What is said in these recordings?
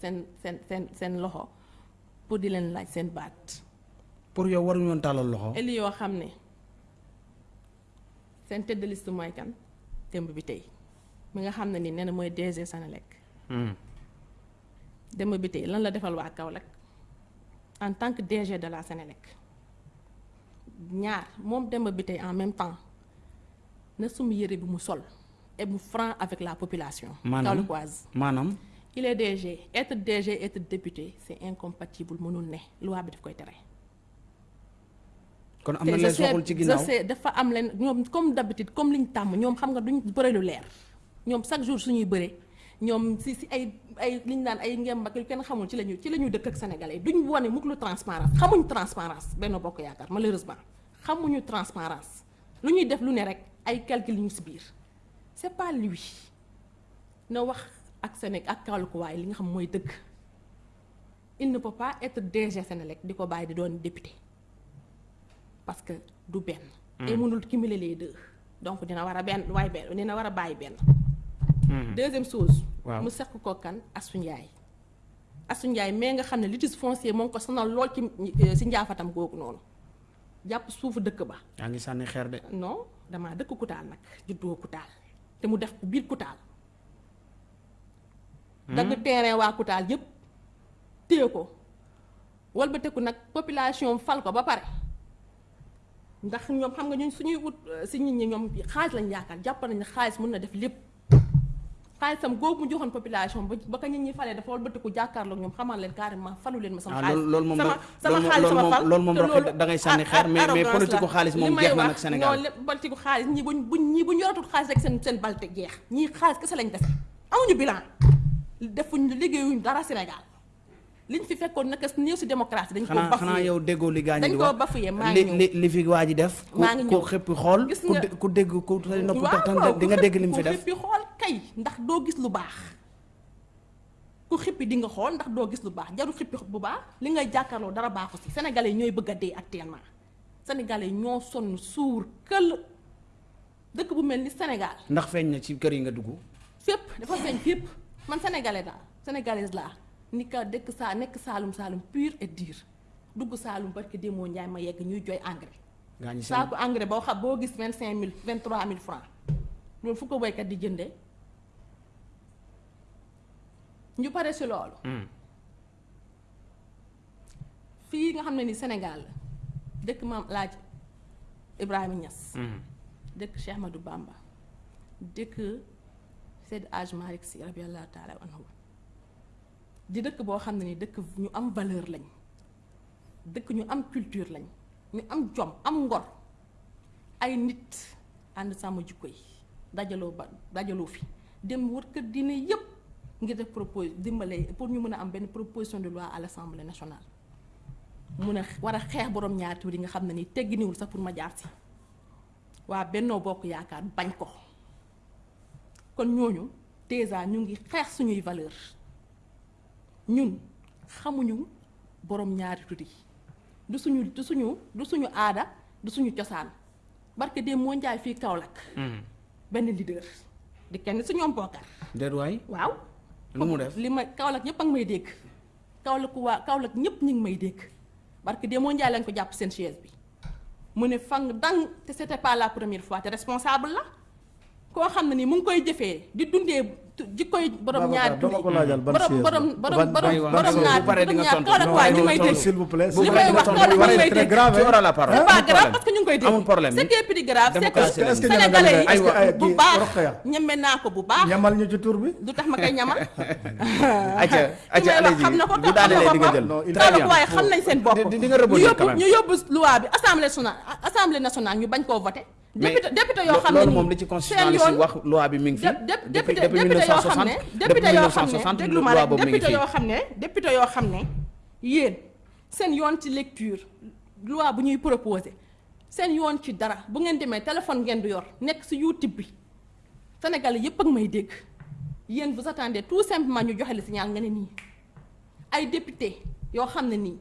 seen seen seen seen loxo pour di leen laaj seen baat pour yow waruñu woon tàllal loxo. eli yoo xam ne seen tête de liste mooy kan démb bi tey mi nga xam ne ni nee na mooy DG Senelec Hmm. démb bi tey lan la defal waa Kaolack en tant que DG de la Senelec ñaar moom démb bi tey en même temps na sum yëre bi mu sol et mu franc avec la population maanaam? kaolackoise maanaam? Il est DG être DG être député c'est incompatible mënul ne. Loi bi daf koy tere. Kon am na te leen je sais- soxul ci ginnaaw. je sais dafa am leen ñoom comme d'habitude comme liñ tàmm ñoom xam nga duñ bëre lu leer. Ñoom chaque jour suñuy bëre. Ñoom si si ay ay liñ naan ay ngem ak yu kenn xamul ci lañu ci la ñu dëkk ak sénégalais. Yi duñ wane mukk lu transparence. Xamuñ transparence benn bokk yaakaar malheureusement. Xamuñu transparence. Lu ñuy def lu ne rek ay calcul ñu si biir. C'est pas lui. Na wax ak Sénégal ak Kaolack waaye li nga xam mooy dëgg il ne peut pas être DG Sénélec di ko bàyyi di doon député parce que du benn. et mënul cumuler les deux donc dina war a benn waaye benn dina war a bàyyi benn. deuxième chose. Waaw. mu seq ko kan Assou Ndiaye. Assou Ndiaye mais nga xam ne litige foncier moo ngi ko sonal lool ci si njaafatam googu noonu jàpp suufu dëkk ba. yaa ngi sànni xeer de. non damaa dëkk Kutaal nag juddoo Kutaal te mu def biir Kutaal. Dagg terrain waa Koutal yépp téye ko. Walbateku nag population fal ko ba pare. Ndax ñoom xam nga ñun suñuy wut euh, si nit ñi ñoom xaalis lañ yaakaar jàpp nañ ne xaalis mën na def lépp. Xaalisam googu mu joxoon population ba ka nit ñi falee dafa walbatiku jàkkaarloog ñoom xamal leen carrément falu leen ma sama ah xaalis. sama sama xaalis sama fal. loolu moom te da ngay sànni ar- xeer mais mais politique xaalis moom may jeex na nak nag Sénégal. non politique xaalis ñi buñ ñi ñii buñ yoratul xaalis rek seen seen balte jeex. Ñii xaalis kese lañ def. Amuñu bilan defuñ liggéeyuñ dara Sénégal liñ fi fekkoon naka néew si démocratie dañ ko bafoué xanaa yow déggoo li gaañ dañ koo bafoué maa ngi ñëw li li fi waa ji def. ku maa ngi ku ñëw. xëppi xool. Ku dégg ku say nopp tax waaw di nga dégg li mu fi def. ku xippi xool kay ndax doo gis lu baax ku xippi di nga xool ndax doo gis lu baax jarul xippi bu baax li ngay jàkkaarloo dara baaxu si sénégalais ñooy bëgg a dee actuellement sénégalais ñoo sonn suur këll dëkk bu mel ni Sénégal ndax feeñ na ci kër yi nga dugg. fépp dafa feeñ fépp man sénégalais laa sénégalaise laa ni ka dëkk saa nekk saalum saalum pur et dur. Dugg saalum barki démoo njaay ma yegg ñuy jooy engrais. Gaañ seen saako engrais boo xam boo gis vingt cinq mille vingt trois mille francs. Loolu fu ko di jëndee? Ñu pare si loolu. Hmm. fii nga xam ne ni Sénégal la dëkk maam laaj Ibrahima Niass. Hmm. dëkk Cheikh Ahmadou Bamba. Dëkk Seydi Hadj Malick Sy radiyallahu taala anhu. Di dëkk boo xam ne ni dëkk ñu am valeur lañ dëkk ñu am culture lañ ñu am jom am ngor ay nit jikko yi dajaloo ba dajaloo fi dem wër kër diine yépp ngir def propose dimbale pour ñu mën a am benn proposition de loi à l'Assemblée nationale. Mun a war a xeex borom ñaari tur yi nga xam ne ni tegginiwul sax pour ma jaar si waa Bennoo Bokk Yaakaar bañ ko kon ñooñu déjà ñu ngi xeex suñuy valeur. Ñun xamuñu borom ñaari tur yi. Du suñu du suñu du suñu aada du suñu cosaan. Barke de moo njaay fii Kaolack. Hmm. benn leader. Di kenn si ñoom bokkar déet waay. Waaw. Lu mu def. li ma Kaolack ñëpp a ngi may dégg. Kaolack waa Kaolack ñëpp ñu ngi may dégg. Parce que de moo njaay lañ ko jàpp seen chaise bi. Mu ne fang dang te c'était pas la première fois te responsable la koo xam ne ni mu ngi koy jëfee di dundee tu- jikkoy borom dama ko laajal ban borom borom borom borom borom borom nga ñaari tontu. Kaolack Non, waa ñu non, may non, dégg s'il vous plaît. li may wax Kaolack ñu may très dégg grave. tu auras la parole. c'est pas amul grave problème. parce que ñu ngi koy dégg amul problème. ce qui est plus grave c'est que Démocratie la. Est-ce que sénégalais yi est-ce que ay- bu kii baax Rokhaya. ñeme naa ko bu baax ñamal ñu ci tur bi. du tax ma koy ñamal acca acca li may wax allez-y xam na ko bu daanelee di nga jël. Non, il- très bien Kaolack waaye xam nañ seen bopp di di nga ñu rebondir yóbbu quand même. ñu yóbbu loi bi assemblée nationale assemblée nationale ñu bañ koo voté mais député député yoo xam ne loolu moom li ci constitutionnaliste wax loi bi mi ngi fi. dé- dé- depuis depuis député yoo xam 1960 ne depuis député yoo xam 1960 ne déglu ma loi rek boobu mi ngi député fi. yoo xam ne député yoo xam ne yéen seen yoon ci lecture loi bu ñuy proposé seen yoon ci dara bu ngeen demee téléphone ngeen du yor nekk si YouTube bi Sénégalais yépp ak may dégg yéen vous attendez tout simplement ñu joxe le signal nga ne nii ay député yoo xam ne nii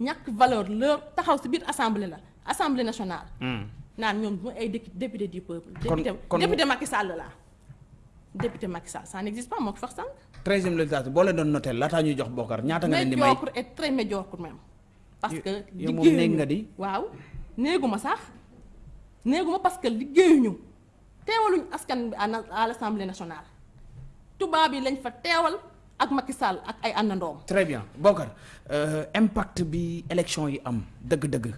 ñàkk valeur leur taxaw si biir assemblée la assemblée nationale Hmm. Naan ñoom ay dé- député du peuple Kon- député kon- député Macky Sall la député Macky Sall ça n'existe pas moo ko fax sànq. treizième législature boo leen doon noté laataa ñuy jox Bokar ñaata nga leen di may? Médiocre et très médiocre même. parce que yow moom liggéeyuñu néeg nga di. waaw néeguma sax néeguma parce que liggéeyuñu teewaluñu askan bi à na- à l'Assemblée nationale tubaab yi lañ fa teewal ak Macky Sall ak ay àndandoom. très bien Bokar euh, impact bi élection yi am dëgg-dëgg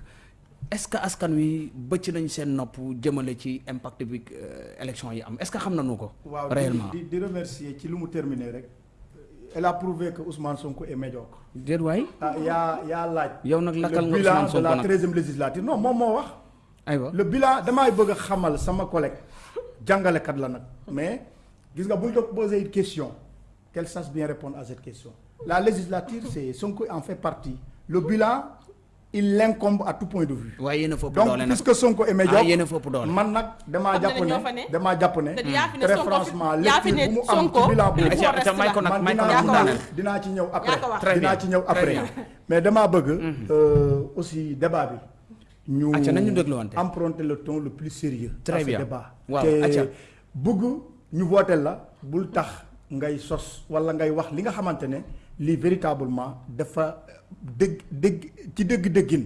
est-ce que askan wi bëcc nañ seen nopp jëmale ci impact bi euh, élection yi am? Est-ce que xam nañu ko. réellement di di di remercier ci lu mu terminer rek. Elle a prouvé que Ousmane Sonko est médiocre. déet waay. Ah yaa yaa laaj. yow nag lakkal le nga bilan Ousmane de la treizième législature. Non moom moo wax. aywa. Le bilan damay bëgg a xamal sama collègue. Jàngalekat la nag. Mais gis nga bu ñu ko poser une question. Qu'elle sache bien répondre à cette question. La législature c'est Sonko en fait partie. Le bilan il l'incombe à tout point de vue waaye yéen a fëpp donc doole nag puisque Sonko est ah médiocre yéen a fëpp doole. man nag damaa Xam na jàpp ne ñoo fa ne? ne. damaa jàpp ne te yaa fi ne très franchement lecture bu mu am ci Sonko bilan il boobu faut Aca- rester aca may ko là. nag man may ko dinaa nag ci mu daaneel. ñëw dinaa ci ñëw après dinaa ci ñëw mais damaa bëgg euh, aussi débat bi ñu emprunter le ton le plus sérieux Très bien. débat Waaw, te aca. bëgg ñu voter la bul tax ngay sos wala ngay wax li nga xamante ne lii véritablement dafa dëgg dëgg ci dëgg-dëggin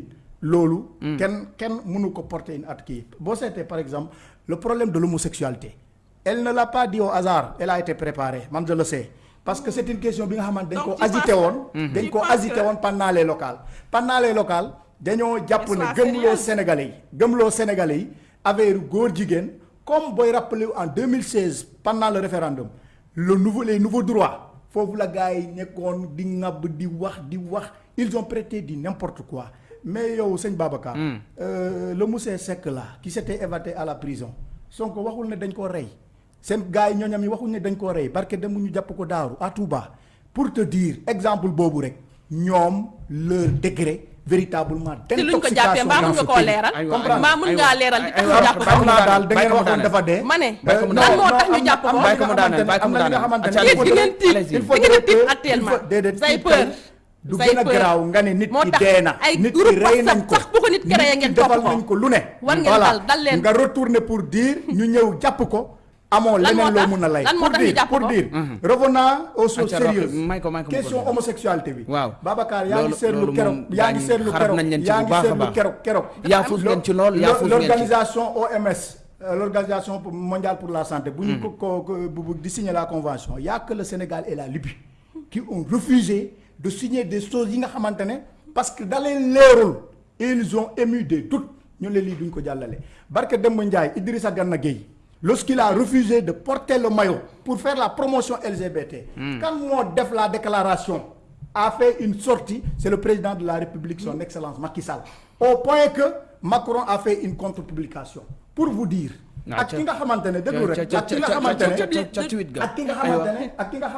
loolu kenn kenn mënu ko porter une at kii. Boo seetee par exemple le problème de l'homosexualité elle ne l'a pas dit au hasard elle a été préparée man je le sais parce que c'est une question bi nga xamante dañ ko agité woon dañ ko agité woon pendant les locales. Pendant les locales dañoo jàpp ne gëmloo. Sénégalais yi gëmloo Sénégalais yi affaire góor jigéen comme booy rappelé en 2016 pendant le référendum le nouveau les nouveaux droits foofu la gars yi nekkoon di ŋàbb di wax di wax. Ils ont prêté du n'importe quoi. Mais yow sëñ Babacar euh, le monsieur Seck là qui s'était évadé à la prison Sonko waxul ne dañ koo rey. Seen gars yi ñooñam yi waxuñ ne dañ koo rey. Parce que dem ñu jàpp ko daaru à Touba. Pour te dire exemple boobu rek ñoom leur degré véritablement d'intoxication dans ce pays. Comprends Mamoun nga léral li tax ñu japp ko. Amna dal da ngeen waxon dafa dé. Mané. Nan mo tax ñu japp ko? Bayko mo daane, bayko mo daane. Ci di ngeen ti, di ngeen ti actuellement. Say peur. Du gëna graw nga né nit ki dé na, nit ki réy nañ ko. Sax bu ko nit ki réy ngeen topp ko. Dafa lu ne. Wal ngeen dal dal leen. Nga retourner pour dire ñu ñëw japp ko. Amoo Lan moo leneen loo mun a lay. Pour dire pour dire. Revenant aux choses sérieuses. question homosexualité bi. Waaw. Babacar yaa ngi seetlu keroog yaa ngi seetlu keroog yaa ngi seetlu keroog keroog. Yaa fuus ngeen ci lool yaa fuus ngeen ci. l'organisation OMS euh, l'organisation mondiale pour la santé bu ñu ko ko ko- di signer la convention y a que le Sénégal et la Libye qui ont refusé de signer des choses yi nga xamante ne parce que da leen leerul ils ont émis des doutes. Ñu ne lii duñ ko jàllale. Barke Demba Ndiaye Idrissa Gana Gueye lorsqu'il a refusé de porter le maillot pour faire la promotion LGBT quand moo def la déclaration a fait une sortie c'est le président de la République son excellence Macky Sall au point que Macron a fait une contre-publication pour vous dire Ah, ak ki nga rek ak ki nga ak ki nga ak ki nga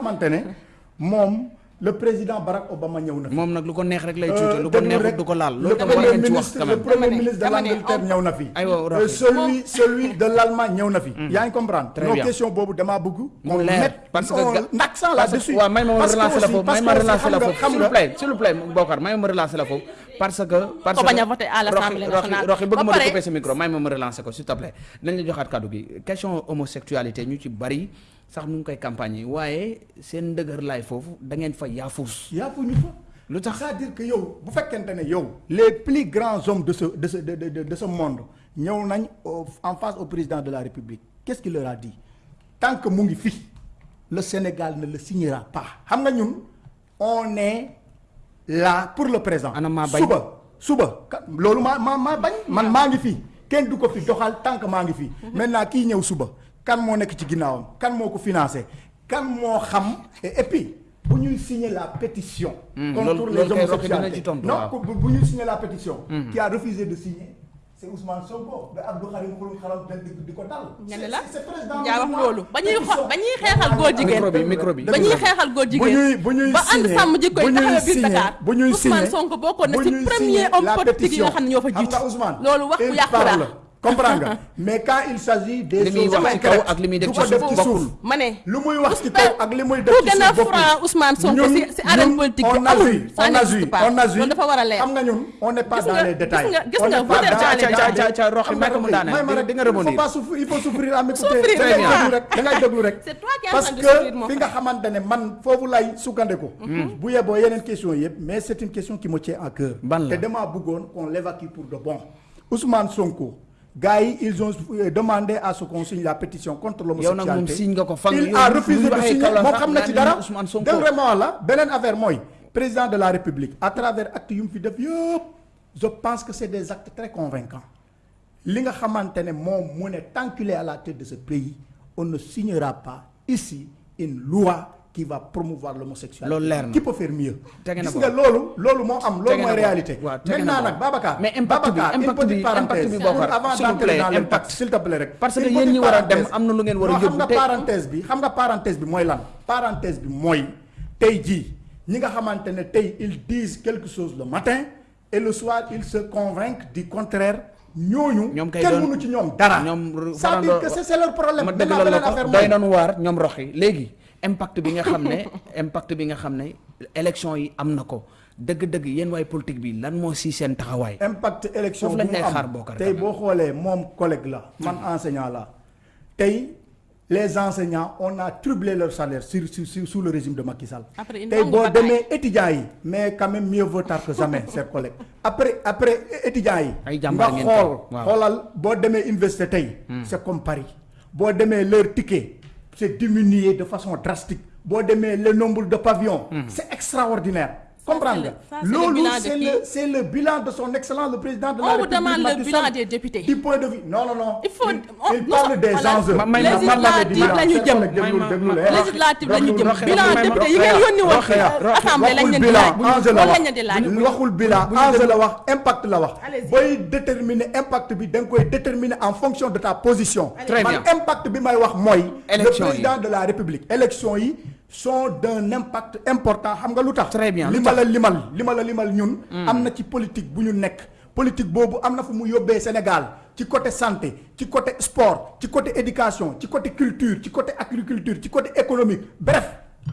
le président Barack Obama ñëw na fi. Moom nag lu ko neex rek lay Euh, tuuti lu ko déglu neexut rek, du ko laal le loolu tam war premier ngeen ci wax ministre le premier de l'Angleterre on- ñëw na fi. Aywa, Euh, celui celui de l'Allemagne ñëw na fi. Yaa ngi comprendre? Très non question boobu damaa bëgg mu leer parce que là-dessus. Waaw may ma ma Parce que relancer la foofu may ma relancer foofu. s'il vous plaît s'il vous plaît Bokar may ma ma relancer la foofu parce que parce Ko que bañ a voter à l'Assemblée nationale. Bëgg ma sa micro may ma ma relancer ko s'il te plaît. Nañ la joxaat kàddu gi. Question homosexualité ñu ci bari sax ñu ngi koy campagne yi waaye seen ndëgër laay foofu da ngeen fa yaafuus ñu fa. Lu tax? C'est-à-dire que yow bu fekkente ne yow les plus grands hommes de ce de ce de de de, ce monde ñëw nañ au- en face au président de la République qu'est-ce qu'il leur a dit? Tant que mu ngi fi le Sénégal ne le signera pas. Xam nga ñun on est là pour le présent. Suba suba. Loolu maa maa maa bañ. Man maa ngi fi. Kenn du ko fi doxal tant que maa ngi fi. Maintenant kii ñëw suba. Kan moo nekk ci ginnaawam? Kan moo ko financé? Kan moo xam? Et puis bu ñuy signer la pétition Hmm, contre les tontu, non bu bu ñuy signer la pétition qui a refusé de signer c'est Ousmane Sonko ba Abdou Karim Xrum Xax dal di di ko dal. Ne la? yaa wax le loolu. Ba ñuy pétition. xo- ba ñuy xeexal góor jigéen. Micro bi, micro bi. ba ñuy xeexal góor bu jigéen ñuy bu ñuy ba ànd sàmm yi bu ñuy taxawee biir signer- Dakar. bu ñuy Ousmane Sonko bokkoon na ci premier homme politique yi nga pétition. xam ne ñoo fa Xam jiitu. nga Ousmane, loolu wax bu il yàqu parle la comprendre nga. Mais quand il s'agit des choses ak du ci ko def ci bokkul. suuf. Ma ne lu muy wax ci kaw ak li muy def ku ci gën a suuf bokkul. franc Ousmane Sonko arène politique on a vu, on a n'existe vu, pas. on a vu. loolu dafa war a leer. Xam nga ñun on n'est pas dans les détails. gis nga ca ca Roxi may ko mu. Di nga il faut pas souffrir il faut souffrir à m'écouter très da ngay déglu rek. Parce que fi nga xamante ne man foofu lay sukkandiku. Bu yeboo yeneen question yëpp mais c'est une question qui me tient à cœur. Te damaa bëggoon qu'on l'évacue pour de bon. Ousmane Sonko gars yi ils ont euh, demandé à ce qu'on signe la pétition contre nag l'homosexualité. il a refusé de signer. Moom xam na ci dara. Dégg vraiment la beneen affaire mooy président de la République à travers actes yu mu fi def yëpp je pense que c'est des actes très convaincants. Li nga xamante ne moom mu ne tant qu'il est à la tête de ce pays on ne signera pas ici une loi qui va promouvoir l'homosexualité Loolu leer na. qui peut faire mieux? Tege na gis ko. nga loolu loolu moo am loolu Tege na mooy ko. réalité Waaw, tege na maintenant ko. nag Babacar Mais impact bi- impact bi- bi, avant s'il vous d'entrer plaît, dans impact. l'impact s'il te plaît rek Parce que Une yéen ñi petite war a dem parenthèse. am na lu ngeen war a Non, xam yóbbu nga te- parenthèse bi xam nga parenthèse bi mooy lan? Parenthèse bi mooy tey jii ñi nga xamante ne tey ils disent quelque chose le matin et le soir ils se convainquent du contraire ñooñu ñoom kay kenn doon- mënu ci ñoom dara ñoom c'est-à-dire que c'est leur problème ma maintenant dëggalal la beneen ko affaire doy mooy nañu waar ñoom roxi léegi impact bi nga xam ne impact bi nga xam ne élection yi am na ko. Dëgg-dëgg yéen waay politique bi lan moo si seen taxawaay? impact élection bu mu am. tey boo xoolee moom collègue la man enseignant la. Tey les enseignants on a triplé leur salaire sur sur sur sous le régime de Macky Sall. Après tey boo demee étudiants yi mais quand même mieux vaut tard que jamais chers collègues. Après après étudiants yi Ay nga jàmbaar ngeen xool toog, waaw. xoolal boo demee université tey c'est comme Paris. Boo demee leur ticket c'est diminué de façon drastique. Boo demee le nombre de pavillons c'est extraordinaire comprendre nga Ça, c'est le loolu bilan de c'est le c'est le bilan de son excellence le président de la On vous République demande le bilan des députés. du point de vue non non non. Il faut- il, on- il nous parle des enjeux. Man, législative la ñu jëm. eh. législative la ñu jëm. Bilan député yi Roxi- ngeen yónni woon Roxi- Roxi- assemblée lañ waxul leen di bilan laaj la loolu wax. lañ leen di laaj waxul bilan bu ñu enjeu déglu- la wax impact la wax. Allez-y. booy déterminer impact bi da nga koy déterminer en fonction de ta position. Très man bien. impact bi may wax mooy le président de la République. Élection yi sont d'un impact important. Xam nga lu tax? Très bien, li ma la limal li ma la limal ñun am na ci politique bu ñu nekk. Politique boobu am na fu mu yóbbee Sénégal. Ci côté santé ci côté sport ci côté éducation ci côté culture ci côté agriculture ci côté économique. Bref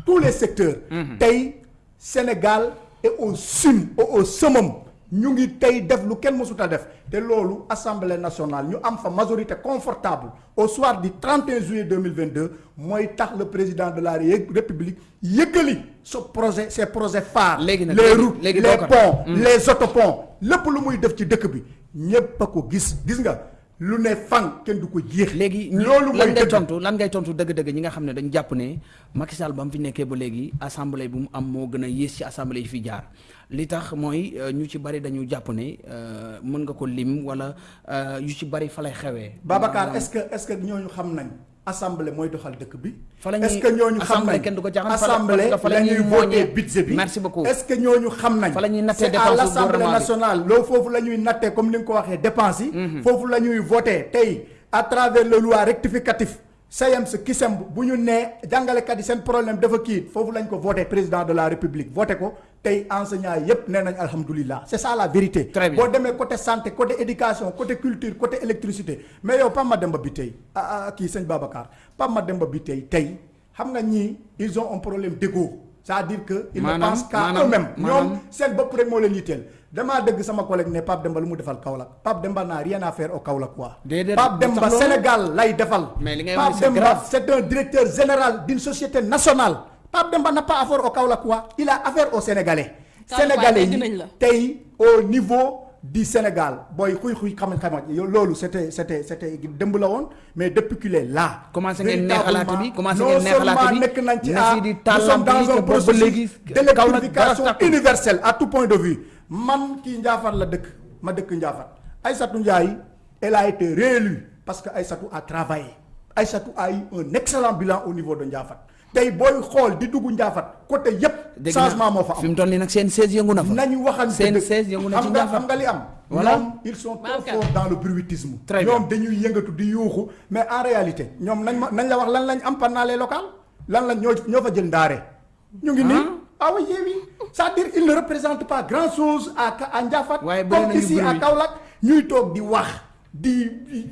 tous les secteurs. Tey Sénégal est au au au summum ñu ngi tey def lu kenn mësut a def. Te loolu assemblée nationale ñu am fa majorité confortable au soir du 31 juillet 2022 mooy tax le président de la Ré- république yëggali ce projet ces projets phares. Les routes les ponts les autoponts lépp lu muy def ci dëkk bi ñépp a ko gis. Gis nga lu ne fan kenn du ko jeex. Léegi ñi- loolu lan ngay tontu lan ngay tontu dëgg-dëgg ñi nga xam ne dañ jàpp ne Macky Sall ba mu fi nekkee ba léegi assemblée bu mu am moo gën a yées ci assemblée yi fi jaar. Li tax mooy euh, ñu ci bari dañu jàpp ne euh, mën nga ko lim wala euh, yu ci bari fa lay xewee. Babacar Maanaam- est-ce que est-ce que ñooñu xam nañ assemblée mooy doxal dëkk bi. Fa la ñuy- est-ce que ñooñu xam nañ assemblée la ñuy mooñee. budget bi. Merci beaucoup. est-ce que ñooñu xam nañ. Fa la ñuy nattee c'est à l'Assemblée nationale loolu foofu la ñuy nattee comme ni nga ko waxee dépenses yi. foofu la ñuy voter tey à travers le loi rectificatif. SAEMS kisem bu ñu nee jàngalekat yi seen problème dafa kii foofu lañ ko voté président de la république voté ko tey enseignants yépp nee nañ alhamdulilah c'est ça la vérité. Très bien. boo demee côté santé côté éducation côté culture côté électricité mais yow Pape Mademba bi tey ah ah kii sëñ Babacar Pape Mademba bi tey tey xam nga ñii ils ont un problème d'ego. C'est-à-dire que ils ne pensent qu'à eux-mêmes. Maanaam- ñoom seen bopp rek moo leen yitteel. Damaa dégg sama collègue ne Pape Demba lu mu defal Kaolack. Pape Demba n'a rien à faire au Kaolack quoi. Pape Demba? Sénégal lay defal. Pape Demba c'est un directeur général d'une société nationale Pape Demba n'a pas affaire au Kaolack quoi il a affaire aux Sénégalais. Sénégalais yi tey au niveau du Sénégal booy xuy xuy xam xam yow loolu c'était c'était c'était la woon mais depuis qu'il est là. Commencé ngeen neexalaate bi commencé ngeen seulement bi nekk nañ ci à nous sommes dans un processus d'électrification universelle à tout point de vue. Man kii Ndiaffate la dëkk ma dëkk Ndiaffate Aïssatou Ndiaye elle a été réélue parce que Aïssatou a travaillé. Aïssatou a eu un excellent bilan au niveau de Ndiaffate tey booy xool di dugg Ndiaffate côté yépp naa changement moo fa am. mu toll nii nag seen 16 yëngu na fa. nañu seen dëgg. 16 yëngu na ci Ndiaffate. xam nga li am. Voilà. ils sont trop forts dans le bruitisme. Ñoom dañuy yëngatu di yuuxu mais en réalité ñoom nañ nañ la wax lan lañ am pendant les locales? Lan lañ ñoo ñoo fa jël ndaare? Ñu ngi nii. Ah. Oui oui oui. C'est-à-dire il ne représente pas grand chose à à bëri comme ici à. Kaolack ñuy toog di wax di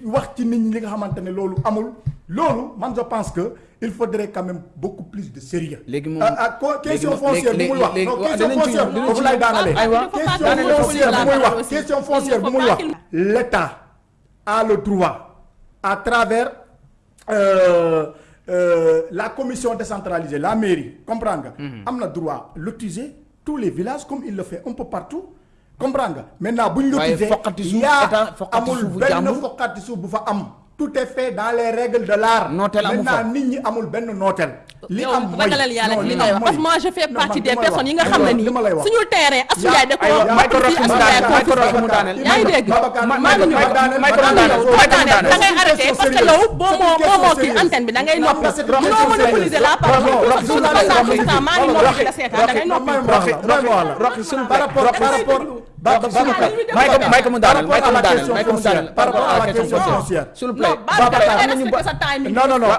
wax ci nit ñi li nga xamante ne loolu amul. loolu man je pense que il faudrait quand même beaucoup plus de sérieux. Léegi moom co- question foncière bu muy wax. léegi- non léegi- question dinañ ci- foncière dinañ foofu ci- lay daanalee. aywa question daanaka foncière bu muy wax. aussi. question Il foncière ne bu faut muy pas wax qu'il- l'État a le droit à travers euh, euh, la commission décentralisée la mairie comprendre nga? Am na droit lotiser tous les villages comme il le fait un peu partout comprendre nga? Maintenant buñ la tuddee yaa amul benn foqati suuf bu fa am. Tout est fait dans les règles de l'art Nooteel amu fa. maintenant nit ñi amul benn nooteel li yow am mooy ragalal yàlla non, li li ngay am wax parce que mooy- moi je fais partie des personnes yi nga xam ne nii suñu terrain Assou Ndiaye da ko mu daaneel, ko mu daaneel. yaa ngi dégg boo daaneel da ngay arrêté parce que yow boo moo boo moo kii antenne bi da ngay noppi monopoliser la parole parce que maa ngi noppi la seetaan da ngay noppi Roxy, Roxy, Roxy, par rapport par rapport Vai comandar, vai comandar, vai comandar. Para a questão social. Suple. Não, não, não.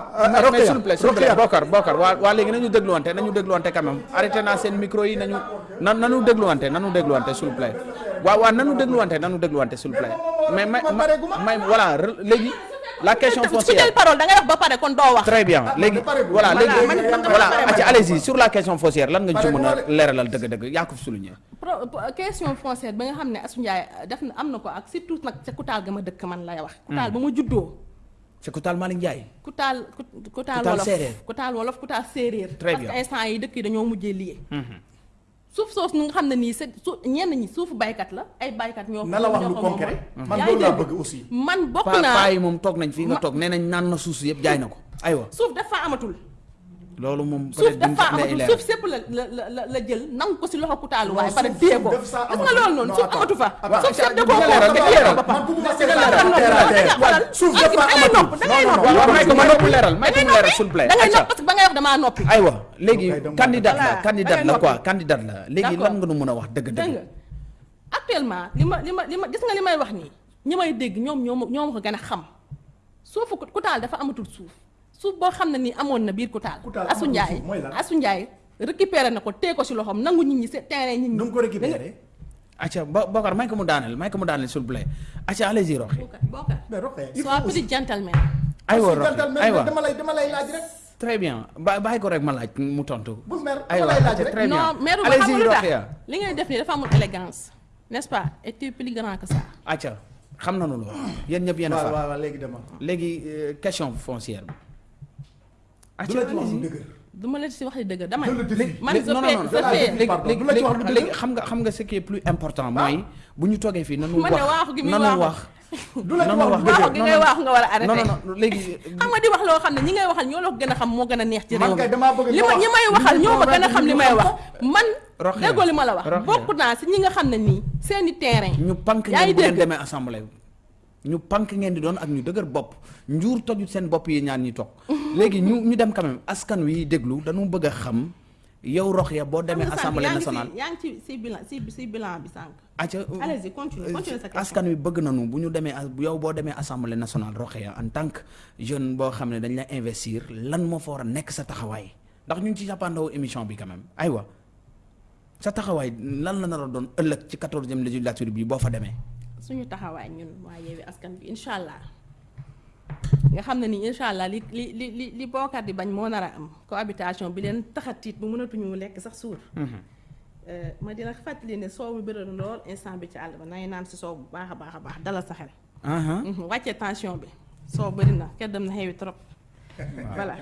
Suple, suple. Bocar, bocar. O alegre não é o degluante, não é o degluante. Arete na sen micro e não é o degluante, não é o degluante, suple. O alegre não é o degluante, não é o degluante, suple. Mas, mas, mas, mas, mas, mas, mas, mas, mas, la question foncière. jël parole da ngay wax ba pare kon doo wax. Très bien. Léegi gu- voilà Voilà, léegi allez-y sur la question foncière lan nga ci Pare mën gu a ma de. leeralal dëgg-dëgg yaa ko fi souligné pro- pro- question foncière ba nga xam ne Assou Ndiaye def na am na ko ak surtout nag ca Kutaal ga ma dëkk man lay wax. Ba ma juddoo. C'est Koutal Malick Ndiaye. Kutaal Kut- Kutaal Kutaal wolof séeréer. Séeréer. Très parce bien. que instant yi dëkk yi dañoo mujjee lié suuf soosu nga xam ne nii c'est su ñenn ñi suufu baykat la ay baykat ñoo na la wax lu ko concret. man loolu laa bëgg aussi. Man bokk naa paa yi moom toog nañ fii nga toog nee nañ naan na suuf si yëpp jaay na ko. Aywa. suuf dafa amatul loolu moom suuf peut-être duñ dafa ci amatul leer suuf sépp la la la jël nangu ko si loxo Kutaalu waaye Non, pare suuf- téye suuf ko gis nga loolu noonu Non, suuf amatu fa suuf sépp da koo leeral, di nga leeral. à terre. xoolal suuf da dafa nopp da ngay Non, non, nopp waaw waaw may ko ko mu leeral may ko mu leeral s'il vous plaît da ngay nopp parce que ba ngay wax damaa noppi aywa léegi Ok, donc, candidate la Da la quoi noppi. candidate la léegi lan nga nu mën a wax dégg dëgg-dëgg nga actuellement li ma li ma li ma gis nga li may wax nii ñi may dégg ñoom ñoo ma ñoo ma ko gën a xam suufu Ku- Kutaal dafa amatul suuf suuf boo xam ne nii amoon na biir Kutaal. Assou amatul Ndiaye suuf mooy lan? Assou Ndiaye récupéré na ko tee ko si loxoom nangu nit ñi seen terrain nit ñi. Nu mu ko récupéré? Acca Bo- Bokar may ko mu daaneel may ko mu daaneel vous plaît. Acca allez-y Roxi Bokar Bokar. Mais sois petit gentleman. Aywa Roxi gentleman, aywa. dama lay dama lay laaj rek. Très bien. Ba bàyyi ko rek ma laaj mu tontu. Bul mer dama lay laaj rek. non xam nga lu tax. Roxia li ngay def nii dafa amul élégance n'est-ce pas? Et tu es plus grand que ça. Acca xam nañu loolu yéen ñëpp yéen a fa. waaw waaw léegi dama léegi euh, question foncière. bi du la ci wax lu allez-y. dëgër du ma la si wax di dëgg dama man léegi léegi ci wax lu léegi dëgg. xam nga xam nga ce qui est plus important mooy bu ñu toogee fii nanu wax nanu wax du la ci wax lu wax waaxu gi ngay waaxu nga war a arrêté non non non léegi xam nga di wax loo xam ne ñi ngay waxal ñoo la ko gën a xam moo gën a neex ci réew li ma wax. ñi may waxal ñu ñoo ma gën a convaincre xam li ñu may wax man déggoo li ma la wax Rokhaya. bokk naa si ñi nga xam ne nii seeni terrain ñu pank ngeen ngi bu ngeen dégg demee assemblée ñu pank ngeen di doon ak ñu dëgër bopp. Njuur tojut seen bopp yi ñaan ñi toog. Léegi ñu ñu dem quand même. Askan wi déglu dañu bëgg a xam yow boo demee Xam nga sànq assemblée nationale. yaa ngi ci si bilan si si bilan bi sànq. Acca allez-y continue continue sa question. askan wi bëgg nañu bu ñu demee as- yow boo demee assemblée nationale Rokhaya en tant que jeune boo xam ne dañ la investir lan moo fa war a nekk sa taxawaay? Ndax ñu ngi ci jàppandawu émission bi quand même. Aywa sa taxawaay lan la nar a doon ëllëg ci quatorzième législature bi boo fa demee suñu taxawaay ñun waa Yewwi Askan bi incha allah nga xam ne ni incha allah li li li li li bookat di bañ moo nar a am cohabitation bi leen taxatiit bu mënatuñu lekk sax suur ma dina fàttali ne soow bi bëri na lool instant bi ci àll ba nay naan si soow bu baax a baax a baax dalal sa xel Mhm, wàccee tension bi soow bëri na kenn dem na xewi trop voilà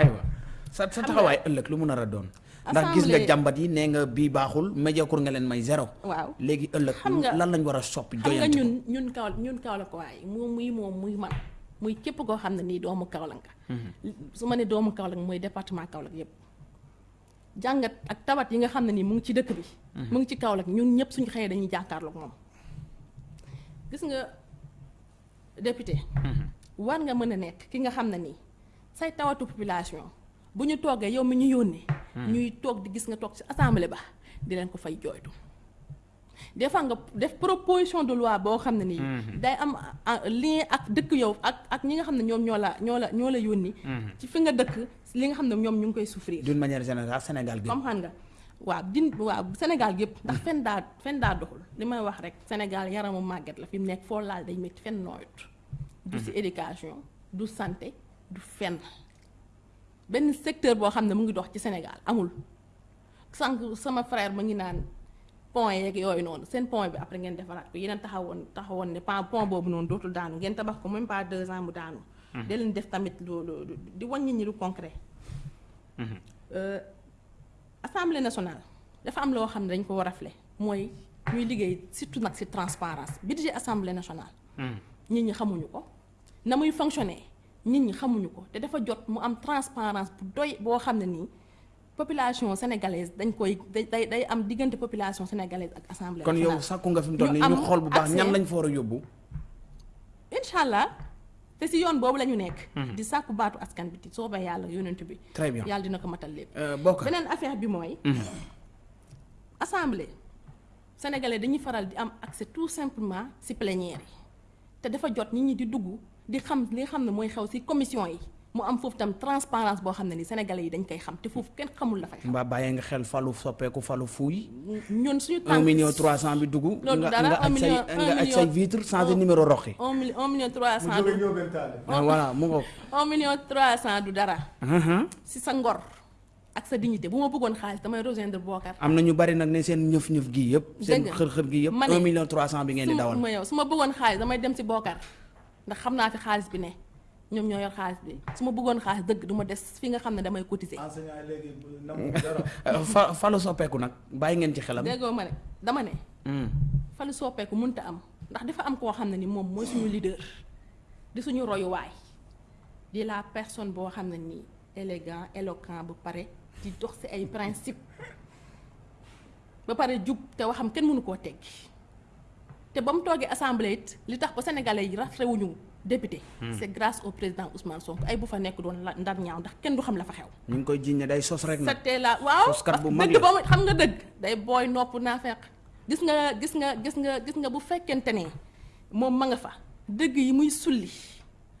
aywa sa sa taxawaay ëllëg lu mu nar a doon ndax gis nga jàmbat yi nee nga bii baaxul médiocre nga leen may zéro. Waaw. Léegi ëllëg lan lañ war a soppi xam nga ñun ñun kaw ñun kaw la ko waaye moom muy moom muy man muy képp koo xam ne nii doomu Kaolack nga. Su ma ne doomu Kaolack mooy département Kaolack yépp. Jàngat ak tawat yi nga xam ne nii mu ngi ci dëkk bi. Mu ngi ci Kaolack ñun ñëpp suñu xëyee dañuy jàkkaarloog moom. Gis nga député. War nga mën a nekk ki nga xam ne nii say tawatu population bu ñu toogee yow mi ñu yónnee ñuy toog di gis nga toog ci assemblée ba di leen ko fay jooytu. Des fois nga def proposition de loi boo xam ne nii day am lien ak dëkk yow ak ak ñi nga xam ne ñoom ñoo la ñoo la ñoo la yónni ci fi nga dëkk li nga xam ne ñoom ñu ngi koy souffrir. D'une manière générale Sénégal gi. Xam nga? Waaw din waaw Sénégal yëpp ndax fenn daa fenn daa doxul. Li may wax rek Sénégal yaramu màgget la fi mu nekk foo laal day métti fenn nooyut. Du ci éducation du santé du fenn benn secteur boo xam ne mu ngi dox ci Sénégal amul. Sànq sama frère ma ngi naan pont yeeg yooyu noonu seen pont bi après ngeen defaraat ko. Yeneen taxawoon taxawoon ne pa pont boobu noonu dootul daanu. Ngeen tabax ko même pas deux ans mu daanu. Da leen def tamit loolu di wàññi ñi lu concret. Euh, assemblée nationale dafa am loo xam ne dañ ko war a rafle. Mooy ñuy liggéey surtout nag ci transparence. Budget assemblée nationale. Nit ñi xamuñu ko. Na muy fonctionner nit ñi xamuñu ko te dafa jot mu am transparence bu doy boo xam ne nii population sénégalaise dañ koy day day am diggante population sénégalaise ak assemblée kon yow sàkku nga fi mu toll nii ñu xool bu baax ñan lañ war a yóbbu. incha allah te si yoon boobu la ñu nekk di sàkku baatu askan bi di soobee yàlla yonent bi. Très bien. Yàlla dina ko matal lépp. Euh, bokk beneen affaire bi mooy assemblée. Sénégalais dañuy faral di am accès tout simplement si plénière yi. Te dafa jot nit ñi di dugg di xam li nga xam ne mooy xew ci commission yi mu am foofu tam transparence boo xam ne ni sénégalais yi dañ koy xam te foofu kenn xamul la fay xam mbaa bàyyee nga xel falu soppeeku falu fuuy. ñun suñu un tànk million trois cent bi dugg. Nga nga un aj say nga un aj say vitre changé un- numéro roxi. un million un million trois mu cent jóge du ñëw benn taal voilà mu ngoog. un million trois cent du dara Mhm. ci sa ngor ak sa dignité bu ma bëggoon xaalis damay rejoindre Bokar am na ñu bari nag ne seen ñëf ñëf gi yëpp. seen xër-xër gi yëpp. Un million trois cent bi ngeen di dawal. ma yow su ma bëggoon xaalis damay dem ci Bokar ndax xam naa fi xaalis bi ne ñoom ñoo yor xaalis bi su ma bëggoon xaalis dëgg du ma des fi nga xam ne damay cotiser. enseignant léegi namu dara Euh, fa falu soppeeku nag bàyyi ngeen ci xelam. déggoo ma ne dama ne Hmm. falu soppeeku mënta am ndax dafa am koo xam ne ni moom mooy suñu leader di suñu royuwaay di la personne boo xam ne nii élégant éloquent bu pare di dox ci ay principe ba pare jub te waxam kenn mënu koo teggi te ba mu toogee assemblée it li tax ba sénégalais yi rafetewuñu député. C'est grâce au président Ousmane Sonko. Ay bu fa nekk doon ndar ñaaw ndax kenn du xam la fa xew. Ñu ngi koy jiñ ne day sos rek nag. c'était la waaw soskat bu mag dëgg la. ba mu xam nga dëgg. Day booy nopp naa fekk gis nga gis nga gis nga gis nga bu fekkente ne moom ma nga fa. Dëgg yi muy sulli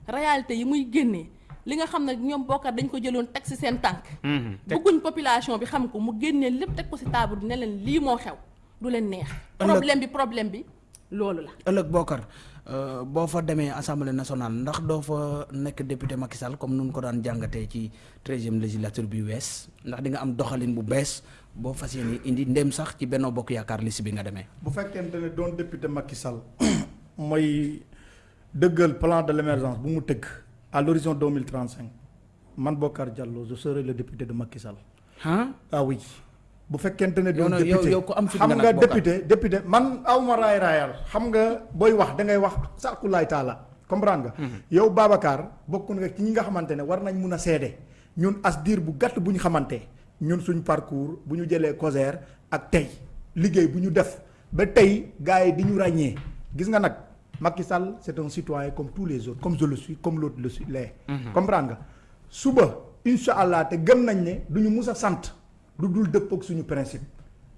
réalité yi muy génnee li nga xam ne ñoom bokkat dañ ko jëloon teg ci seen tànk. Teg- bëgguñ population bi xam ko mu génnee lépp teg ko ci table bi ne leen lii moo xew. Du leen neex. Problème bi problème bi loolu la. Ëllëg bokkar euh, boo fa demee assemblée nationale ndax doo fa nekk député Macky Sall comme nun ko daan jàngatee ci treizième législature bi wees ndax di nga am doxalin bu bees boo fas yéene indi ndem sax ci Benno Bokk Yaakaar liste bi nga demee. bu fekkente ne doon député Macky Sall mooy dëggal plan de l'émergence bu mu tëgg à l'horizon 2035 man Bokar Diallo je serai le député de Macky Sall. Ah ah oui bu fekkente ne doon député. xam nga député député man awma raay raayal xam nga booy wax da ngay wax sàkkulaay taala. Comprendre nga? Yow Babacar bokk nga ci ñi nga xamante ne war nañ mun a seede. Ñun as diir bu gàtt bu ñu xamante ñun suñ parcours bu ñu jëlee COSER ak tey. Liggéey bu ñu def. Ba tey gars yi di ñu ràññee. Gis nga nag Macky Sall c'est un citoyen comme tous les autres comme je le suis comme l'autre le suis l'est. Comprendre nga? Suba incha allah te gëm nañ ne du ñu mus a sant lu dul dëppoog suñu principe.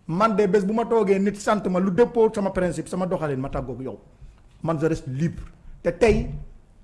Man de bés bu ma toogee nit sant ma lu dëppoo sama principe sama doxalin ma tàggoog yow. Man je reste libre. Te tey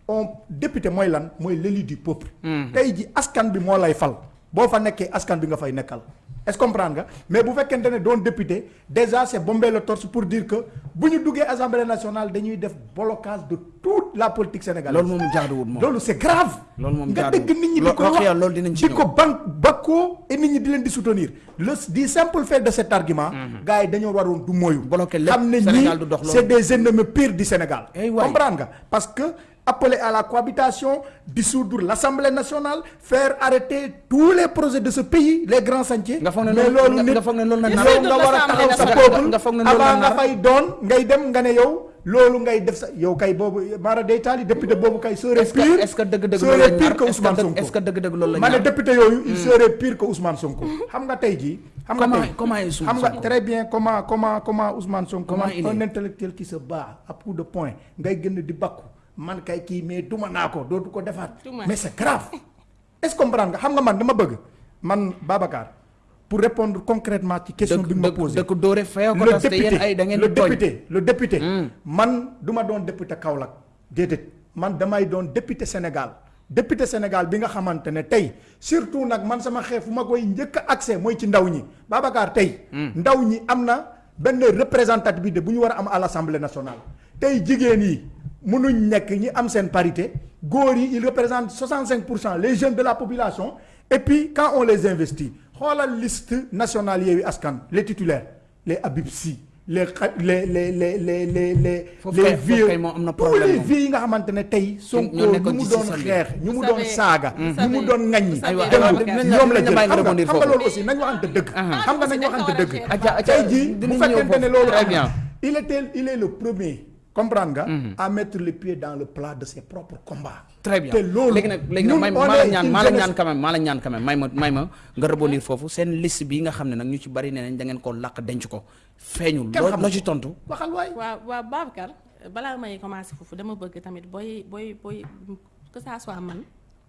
on député mooy lan? Mooy l'élu du peuple. Tey ji askan bi moo lay fal. Boo fa nekkee askan bi nga fay nekkal est-ce comprendre nga? Mais bu fekkente ne doon député déjà c'est bomber le torse pour dire que bu ñu duggee assemblée nationale dañuy def blocage de toute la politique sénégalaise. Loolu moom jaaduwul moom. loolu c'est grave. Loolu moom nga jaaduwul. dégg nit ñi di Lo- ko Rokhaya, wax loolu dinañ ci di ñëw. ko ban bakkoo et nit ñi di leen di soutenir. Le du simple fait de cet argument gars yi dañoo waroon du moyu. Bloquer lépp, xam ne Sénégal ñii du dox loolu. c'est des ennemis pires du Sénégal. Eh comprendre nga? Parce que appeler à la cohabitation dissoudre l'Assemblée nationale faire arrêter tous les projets de ce pays les grands ne mais nit nga taxaw sa peuple. avant nga fay doon ngay dem nga ne yow ngay def sa yow kay Mara député kay serait est-ce que pire est-ce que serait pire est-ce que Ousmane Sonko. est-ce la député il serait pire que Ousmane Sonko. Xam nga tey jii xam nga Comment- tey comment est xam nga Sonko? très bien comment comment comment Ousmane Sonko Comment man il un intellectuel qui se bat à coup de poing ngay gën di bakku man kay kii mais duma naa ko dootu ko defaat. Duma. mais c'est grave. Est-ce que comprendre nga? Xam nga man dama bëgg man Babacar pour répondre concrètement ci question bi ma posé. fayoo ko le député le député Hmm. man du ma doon député Kaolack déedéet. Man damay doon député Sénégal. Député Sénégal bi nga xamante ne tey surtout nag man sama xeex fu ma koy njëkk a accès mooy ci ndaw ñi. Babacar tey. ndaw ñi am na benn représentativité bu ñu war a am à l'Assemblée nationale. tey jigéen yi mënuñ nekk ñi am seen parité góor yi ils représentent 65 pour cent les jeunes de la population et puis quand on les investit xoolal liste nationale Yewwi Askan les titulaires les Habib Sy les les les les les les les. Na tous les vies yi nga xamante ne tey. Sonko ñoo ñu nekkoon mu ci doon système bi. xeex ñu mu Vous doon savez- saaga. vous ñu mu savez- doon ŋaññi. vous savez- dem aywa, ñoom dinañ la la jël bàyyi nga xam nga rebondir xam nga foofu. loolu aussi nañ waxante dëgg. xam nga nañ waxante dëgg. Adja Adja tey jii bu dinañ ñëw fekkente ne foofu. loolu Très am bien. na il était il est le premier comprendre nga. à mettre les pieds dans le plat de ses propres combats. très bien te loolu léegi nag léegi nag ñun may on maa la ñaan maa la ñaan quand même maa la ñaan quand même may ma may ma nga rebondir foofu seen liste bi nga xam ne nag ñu ci bari nee nañ da ngeen ko làq denc ko feeñul Kenn loo xamul loo ko. ci tontu waxal waay. waaw waaw Babacar balaa may commencer foofu dama bëgg tamit booy booy booy que ça soit man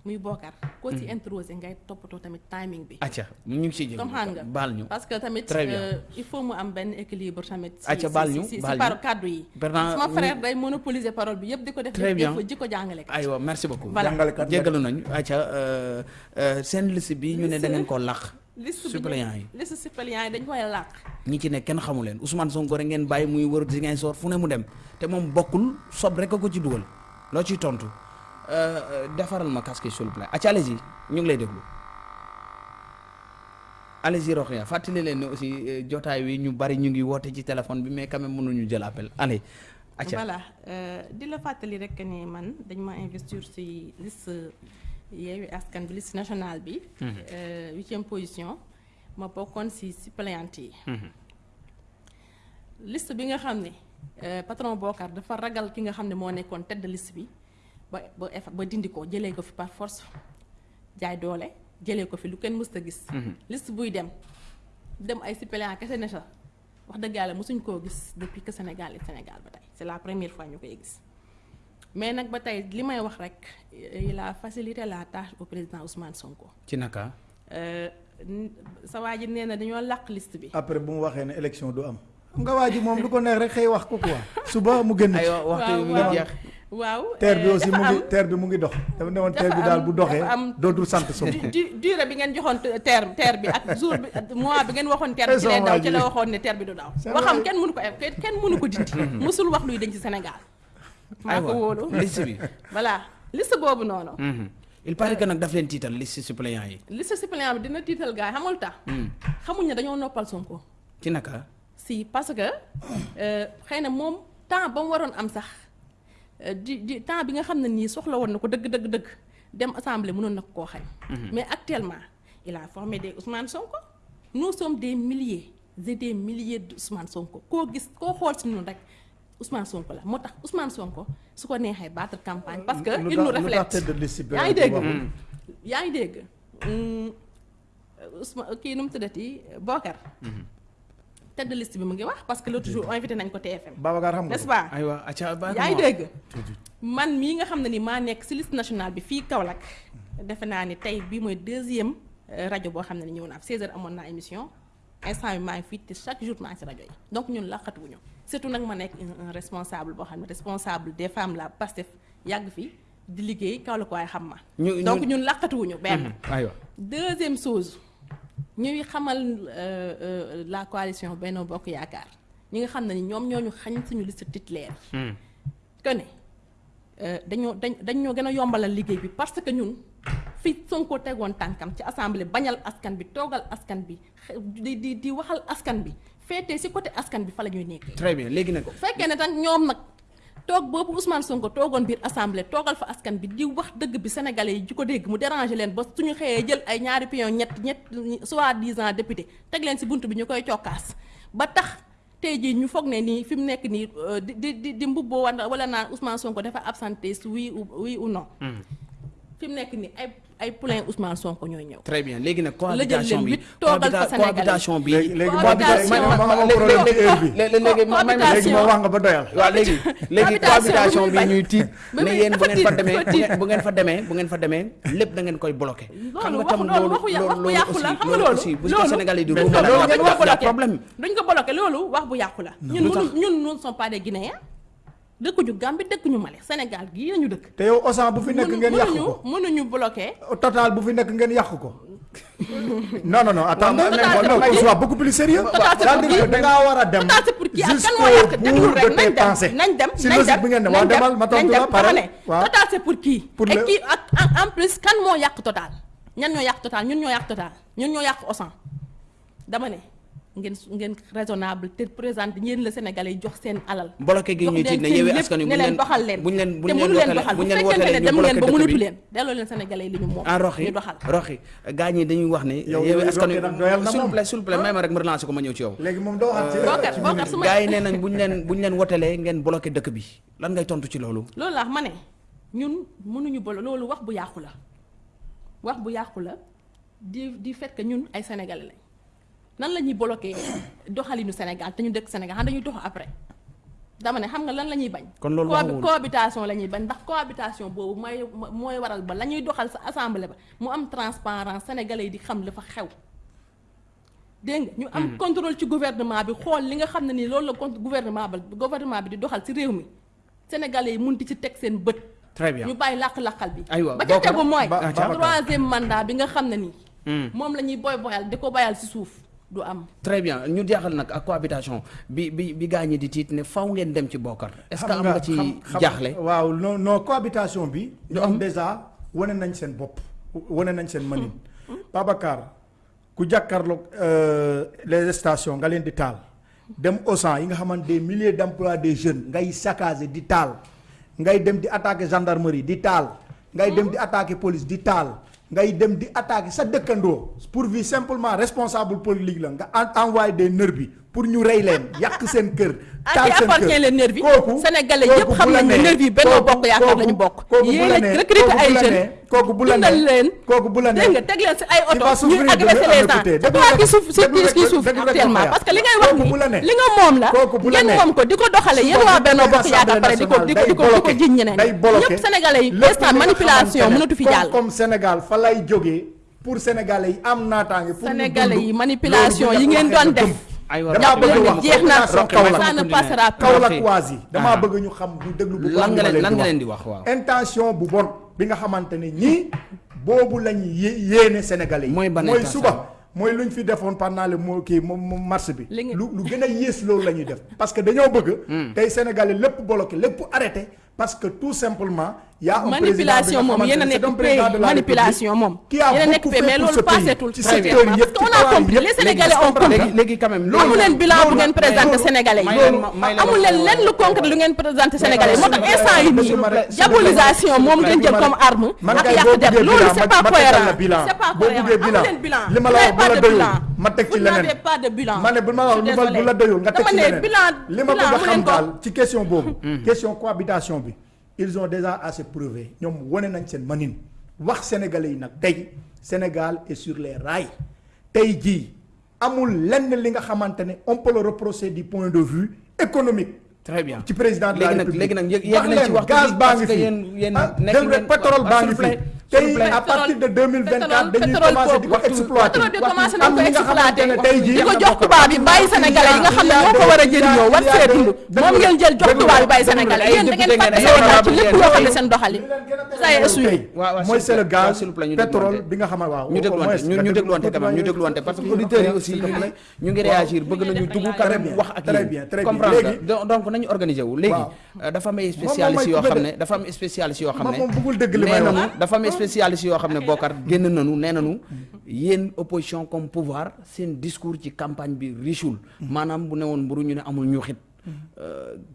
muy Bokar. koo ci introsé ngay toppatoo tamit timing bi. acca ñu ngi ciy comme xam nga baal ñu parce que tamit euh, il faut mu am benn équilibre tamit. Acca, baal si- ñu, si baal par kàddu yi. Sama frère day monopoliser parole bi yëpp di ko def. Très def bien. jikko jikko jàngale. aywa merci beaucoup Voilà. jàngalekat nga jéggalu nañu acca euh, euh, seen liste bi ñu ne da ngeen ko làq liste bi suppléants yi liste suppléants yi dañ koy làq. ñi ci ne kenn xamu leen Ousmane Sonko rek ngeen bàyyi muy wër Ziguinchor fu ne mu dem te moom bokkul sob rek a ko ci dugal loo ciy tontu defaral ma casque s'il vous plaît acca allez-y ñu ngi lay déglu allez-y Rokhaya fàttali leen ne aussi euh, jotaay wi ñu bari ñu ngi woote ci téléphone bi mais quand même mënuñu jël appel allez acca voilà euh, di la fàttali rek ni man dañ ma investir ci liste Yewwi Askan bi liste nationale bi. huitième position ma bokkoon ci suppléante yi. liste bi nga xam ne patron Bokar dafa ragal ki nga xam ne moo nekkoon tête de liste bi ba ba eff- ba dindi ko jëlee ko fi par force jaay doole jëlee ko fi lu kenn mësta gis. liste buy dem dem ay suppléant kese ne sa wax dëgg yàlla mosuñ koo gis depuis que Sénégal est Sénégal ba tey c'est la première fois ñu koy gis mais nag ba tey li may wax rek il a facilité la tâche au président Ousmane Sonko. ci naka Euh, sa waa ji nee na dañoo làq liste bi. après bu mu waxee ne élection du am. xam nga waa ji moom lu ko neex rek xëy wax ko quoi. suba mu génn ci. aywa waxtu mu jeex waaw terre bi aussi mu ngi terre bi mu ngi dox. dafa ne woon terre bi daal bu doxee dootul sant du durée bi ngeen joxoon te- terre terre bi ak jour bi mois bi ngeen waxoon terre bi ci lay daw ci la waxoon ne terre bi du daw. Waxam kenn mënu ko kenn mënu ko dindi. musul wax luy dañ ci Sénégal. maa ko wóolu liste bi voilà liste boobu noonu. Mhm. il paraît que nag daf leen tiital liste suppléants yi liste suppléant bi dina tiital gars yi xamul tax. xamuñ ne dañoo noppal Sonko. ci naka si parce que euh, xëy na moom temps ba mu waroon am sax di di temps bi nga xam ne nii soxla woon na ko dëgg dëgg dëgg dem assemblée mënoon na ko koo xañ. Mais actuellement il a formé des Ousmane Sonko. Nous sommes des milliers et des milliers de Ousmane Sonko. Koo gis koo xool si ñun rek Ousmane Sonko la. Moo tax Ousmane Sonko su ko neexee battre campagne parce que il nous reflète. yaa ngi dégg? yaa ngi dégg? Hum, Ousmane kii nu mu tuddati? Bokar tête de liste bi mu ngi wax parce que l'autre jour invité nañ ko TFM Babacar xam nga n'est-ce pas? Aywa acca ba yaa ngi dégg? Man mii nga xam ne ni maa nekk ci liste nationale bi fii Kaolack. Defe naa ni tey bii mooy deuxième euh, rajo boo xam ne ni ñëw naa fi. 16 heures amoon naa émission. Instant bi maa ngi fii te chaque jour maa ngi ci rajo yi. Donc ñun laqatuwuñu. Surtout nag ma nekk un responsable boo xam ne responsable des femmes la Pastef yàgg fi di liggéey Kaolack waaye xam ma. Ñu- donc ñu- ñun laqatuwuñu benn. Aywa. Deuxième chose ñuy xamal euh, euh, la coalition Benno Bokk Yaakaar. Ñi nga xam ne ni ñoom ñoo ñu xañ suñu liste titulaire. Que ne euh, dañoo dañ dañoo gën a yombalal liggéey bi parce que ñun fi Sonko tegoon tànkam ci assemblée bañal askan bi toogal askan bi di di di waxal askan bi féetee ci côté askan bi fa la ñuy nekkee. très bien léegi nag. Bu fekkee ne nag ñoom nag toog boobu Ousmane Sonko toogoon biir assemblée toogal fa askan bi di wax dëgg bi sénégalais yi di ko dégg mu déranger leen ba suñu xëyee jël ay ñaari pion ñett ñett soi-disant député teg leen ci bunt bi ñu koy cokkaas ba tax tey jii ñu foog ne nii fi mu nekk nii euh, di di di mbubboo wala wala naan Ousmane Sonko dafa absenté oui ou oui ou non. fi mu nekk nii ay ay plein Ousmane Sonko ñoy ñew très bien légui nak cohabitation bi. cohabitation ya? bi. Légui cohabitation légui légui ma wang ba doyal wa légui légui cohabitation bi ñuy tit ne yeen bu ngeen fa démé bu ngeen fa démé bu ngeen fa démé lepp da ngeen koy bloquer xam nga tam lolu lolu yaxu la xam nga lolu si bu sénégal yi du lolu ñu wax problème duñ ko bloquer lolu wax bu yaxu la ñun ñun ñun sont pas des guinéens dëkkuñu Gambie dëkkuñu Mali Sénégal gii lañu dëkk. te yow Auchan bu fi nekk mënu- ngeen yàq mënuñu ko. mënuñu bloqué. Total bu fi nekk ngeen yàq ko. Non non non attends mais- non mais- non qu'on soit beaucoup plus sérieux. C'est-à-dire pour que da ngaa war a dem Total, c'est pour qui? Kan jusqu'au yàq bout déglu de rek tes nañ dem pensées. nañ dem si logique dem bi ngeen waaw dem demal ma tontu la pare waaw. Total c'est pour qui? Pour et qui ak en- plus kan moo yàq Total? Ñan ñoo yàq Total? Ñun ñoo yàq Total. Ñun ñoo yàq Auchan. Dama ne ngeen ngeen raisonnable te présente ñeen le sénégalais jox seen alal. Mbolaké gi ñu ci ne yewé askan yu mën doxal leen. buñ leen buñ leen doxal. buñ leen wotalé ñu dem leen ba mu nitu leen delo leen sénégalais li ñu mo en ah, roxi doxal. Roxi gañi dañuy wax ni yewé askan yu s'il vous plaît s'il vous plaît ah. may ma rek ma relancer ko ma ñew ci yow. Légui mom do waxat ci gaay né nañ buñ leen buñ leen wotalé ngeen bloqué dëkk bi. Lan ngay tontu ci loolu? Loolu la wax mané ñun mënuñu bo loolu wax bu yaaxu la. Wax bu yaaxu la di di fait que ñun ay sénégalais lañ nan la ñuy bloqué doxalinu Sénégal te ñu dëkk Sénégal xam dañuy dox après dama ne xam nga lan la ñuy bañ. Kon loolu waxuwul. cohabitation la ñuy bañ ndax cohabitation boobu mooy mooy waral ba la ñuy doxal sa assemblée ba mu am transparence sénégalais yi di xam la fa xew. dégg nga ñu am contrôle ci gouvernement bi xool li nga xam ne nii loolu la con gouvernement ba gouvernement bi di doxal ci réew mi sénégalais yi mun di ci teg seen bët. très bien ñu bàyyi làq-làqal bi. Aywa, ba ca tegu mooy. Troisième mandat bi nga xam ne nii. Hmm. moom la ñuy boy boyal di ko bayal ci suuf du am. très bien ñu jeexal nag ak cohabitation bi bi bi gaa ñi di tiit ne faw ngeen dem ci bokkar est-ce que am nga ci jaaxle? waaw non non cohabitation bi. Du am? déjà wane nañ seen bopp wane nañ seen mënin. Babacar ku jàkkaarloog euh, les stations nga leen di taal dem Auchan yi nga xamante des milliers d'emplois des jeunes ngay saccager di taal ngay dem di attaquer gendarmerie di taal ngay dem di attaquer police di taal ngay dem di attaquer sa dëkkandoo pourvu simplement responsable politique la. Nga en- envoyé des nervis pour ñu rey leen yàq seen kër. à qui appartient les nervis kooku sénégalais kooku yëpp bu xam nañ ne nervis Benno kooku- Bokk Yaakaar lañu bokk. kooku bu yéen la a nee- kooku ay jeunes. nee- kooku bu la nee- leen. kooku bu la nee- dégg nga teg leen ci ay oto ñuy de agresser leur les écouter. gens Déglu c'est toi rek- qui souffre déglu qui rek- qui souffre déglu rek actuellement parce que li ngay wax ni li nga moom la kooku bu la ngeen nee- moom ko di ko doxale yéen waa demee Bokk Yaakaar pare di ko di ko di ko di ko jiñ ñeneen ñëpp sénégalais yi instant manipulation mënatu fi jàll. comme Sénégal fa lay jógee pour sénégalais yi am naataange pour ñu sénégalais yi manipulation yi ngeen ñu doon def Damaa bëgg wax jeex na ça ne passera plus Kaolack waas yi damaa Ah. bëgg ñu xam ñu déglu bu lan baax nga li ma leen lan nga di leen di wax waaw. Intention bu bon bi nga xamante ne ñii boobu la ñuy yé- yéene sénégalais yi. Mooy ban mooy intention? suba mooy lu ñu fi defoon pendant le moo kii moom moom mars bi. Li nga- lu lu gën a yées loolu la ñuy def. Parce que dañoo bëgg tey sénégalais lépp bloqué lépp arrêté parce que tout simplement y a un manipulation moom yéen a nekk pay manipulation moom. qui a yéen a nekk beaucoup pay mais pays. passetul Ci très bien ci a compris les sénégalais ont compris. quand même bilan bu ngeen présenté loolu- sénégalais amul leen lenn lu concret lu ngeen présenté sénégalais. Yi moo tax instant yi plaît, diabolisation moom ngeen jël comme arme ak buggee loolu bilan c'est pas cohérent. c'est pas cohérent. amu leen bilan. li ma Vous la wax n'avez bu pas la de doyul, bilan. ma ci n'avez pas de bilan. Ma ne bu ma wax lu bu la doyul nga dama ci ne leneen. bilan li ma bilan bëgg a amu xam daal ci question boobu question cohabitation bi ils ont déjà assez prouvé. Ñoom wane nañ seen manin. Wax sénégalais yi nag tey Sénégal est sur les rails. Tey jii amul lenn li nga xamante ne on peut le reprocher du point de vue économique. Très bien. Ci président de la léegi nag république. léegi nag nañ ci leen waxtu gaz baa ngi fi. ah pétrole baa ngi fi tey plaît. à partir de 2024 dañuy pétrole commencer di ko boobu- exploiter bi commencé am ñi nga xamante exploiter ne tey jii di ko jox tubaab yi bàyyi sénégalais yi nga xam ne ñoo ko war a jëriñoo war see dund moom ngeen jël jox tubaab yi bàyyi sénégalais yéen da ngeen fàtte Sénégal ci lépp loo xam ne seen doxali ça y est essuyé waaw waaw mooy c'est le gaz ñu pétrole bi nga xam ne waaw ñu moins dégluwante ñu ñu déglu dégluwante quand même ñu tuuti dégluwante parce que auditeurs yi aussi ñu ngi réagir bëgg nañu dugg quand Très même bien, wax ak très yéen bien, très bien. comprendre Léegi- donc nañu organiser wu léegi euh, dafa am ay moom spécialistes mooy yoo coupé xam de- ne dafa am spécialistes yoo xam moom ne moom bëggul dëgg li may wax dafa am spécialistes yoo xam ne bokkar génn nañu nee nañu yéen opposition comme pouvoir seen discours ci campagne bi richul maanaam bu ne woon mburu ñu ne amul ñu xit.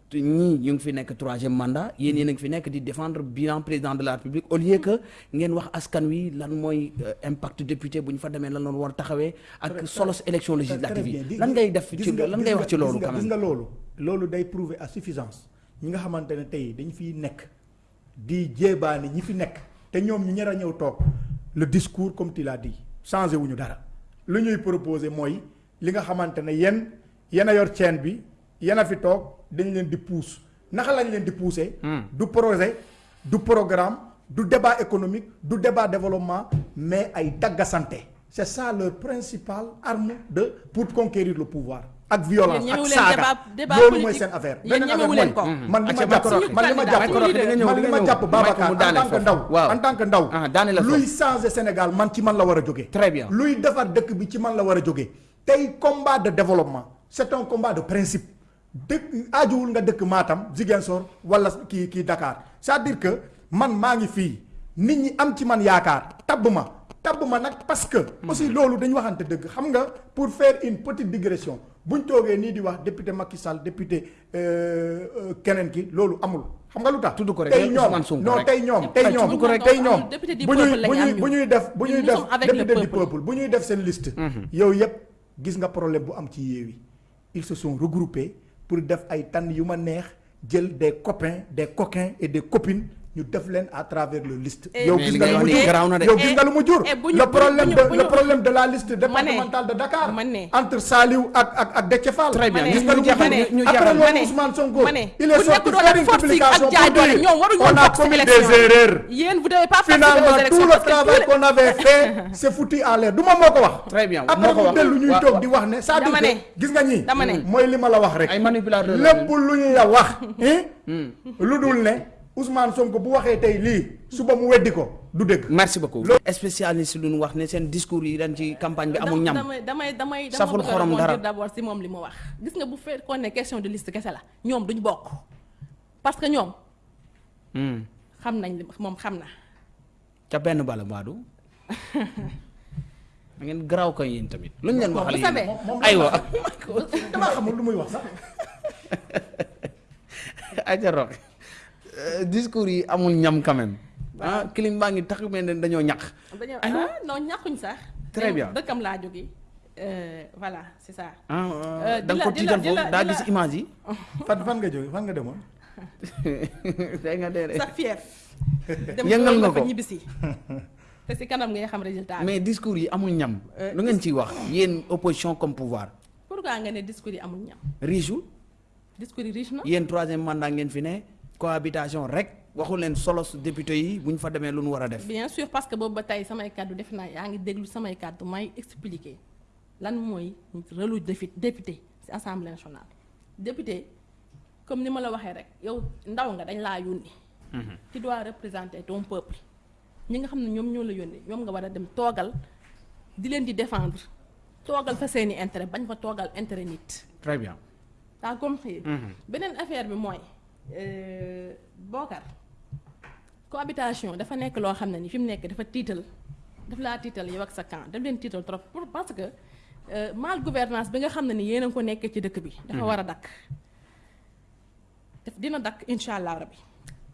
Te ñii ñu ngi fi nekk troisième mandat yéen yéen a ngi fi nekk di défendre bilan président de la république au lieu que ngeen wax askan wi lan mooy euh, impact député bu ñu fa demee lan la war a taxawee ak solos élection législative yi. lan ngay def ci lan ngay wax ci loolu quand gis même? nga loolu. Loolu day prouver à suffisance. Ñi nga xamante ne tey dañ fiy nekk di jéebaane ñi fi nekk te ñoom ñu ñër a ñëw toog. Le discours comme tu l'as dit changé wuñu dara. Lu ñuy proposer mooy li nga xamante ne yéen yéen a yor chaîne bi yéen a fi toog dañ leen di pousse. Naka lañ leen di pousser? Du projet du programme du débat économique du débat développement mais ay c'est ça leur principale arme de pour conquérir le pouvoir ak violence ak saaga. loolu mooy politique. seen affaire. Beneen ñemewu affaire ko. mooy man li ma jàpp Macron, man li ma jàpp nga ñëw, man li ma ñëw. jàpp Babacar en tant que ndaw en tant que ndaw Ah, luy changer Sénégal man ci man la war a jógee Très bien. luy defar dëkk bi ci man la war a jógee tey combat de développement c'est un combat de principe. Dëkk aajuwul nga dëkk Matam Ziguinchor wala kii kii Dakar. C'est-à-dire que man maa ngi fii. Nit ñi am ci man yaakaar. Tabb ma. Tabb ma nag parce que aussi loolu dañu waxante dëgg. Xam nga pour faire une petite digression buñ toogee nii di wax député Macky Sall député euh, euh, keneen ki loolu amul xam nga lu tax? Tudd ko rek, tey yow ñoom Ousmane Sonko non rek. tey ñoom tey Tudd ñoom ko rek. tey ñoom Député du bu ñuy peuple bu ñuy bu def bu Ñun ñuy nous def sommes avec le député du peuple. peuple bu ñuy def seen liste yow yëpp gis nga problème bu am ci Yewwi ils se sont regroupés pour def ay tànn yu ma neex jël des copains des coquins et des copines ñu def leen à travers le liste. Yow gis nga lu mu jur? yow nga lu mu jur? Le problème de le problème de la liste départementale de Dakar entre Saliou ak ak ak Déthié Fall. Très bien. Gis nga lu mu jur? après loolu Ousmane Sonko il est sorti faire une publication pour dire on a commis des erreurs. Yéen vous devez pas participer finalement tout le travail qu'on avait fait c'est foutu en l'air. Du ma moo ko wax. Très bien, après mu dellu ñuy toog di wax ne c'est-à-dire Dama ne. que gis nga ñi Dama ne. mooy li ma la wax rek. ay manipulateurs la lépp lu ñu la wax. hein, lu dul ne Ousmane Sonko bu waxee tey lii suba mu weddi ko du dëgg. merci beaucoup. Spécialiste lu ñu wax ne seen discours yi dañ ci campagne bi amul ñam. damay damay damay dama Saful xorom dara. d'abord si moom li mu wax. Gis nga bu fekkoon ne question de liste kese la ñoom duñ bokk. Parce que ñoom Hmm. xam nañ li moom xam na. Ca benn bala baadu da ngeen garaaw ko yéen tamit. Lu ñu leen waxal vous savez, yéen aywa. damaa xamul lu muy wax sax. aja rox discours yi amul ñam quand même ah kilim baa ngi tax ne dañoo ñaq dañoo ah non? ñàkkuñ sax. Très bien. dëkkam laa jóge Euh, voilà c'est ça. Ah Euh, da di nga la- ko tiital la- foofu la- daa di la- gis image yi. Fan fan nga jógee fan nga demoon. day nga dee sa fief dem Yëngal nga ko. ñibbisi. Te si kanam ngay xam résultat mais discours yi amul ñam. Euh, lu ngeen ciy wax yéen opposition comme pouvoir. Pourquoi nga ne discours yi amul ñam? Riche discours yi riche na? Yéen troisième mandat ngeen fi ne cohabitation rek waxu leen solos député yi bu ñu fa demee lu ñu war a def. Bien sûr parce que boobu ba tey samay kàddu def naa yaa ngi déglu samay kàddu may expliquer lan mooy rôle lu défi député ci assemblée nationale. Député comme ni ma la waxee rek yow ndaw nga dañ laa yónni. Tu dois représenter ton peuple. Ñi nga xam ne ñoom ñoo la yónni ñoom nga war a dem toogal di leen di défendre. Toogal fa seeni intérêt bañ fa toogal intérêt nit. Très bien. T'as compris? Mhm. beneen affaire bi mooy Bokar. Cohabitation dafa nekk loo xam ne ni fi mu nekk dafa tiital daf laa tiital yow ak sa camp daf leen tiital trop pour parce que euh, mal gouvernance bi nga xam ne ni yéen a ko nekkee ci dëkk bi dafa war a dakk. Daf dina dakk insha allah rabbi.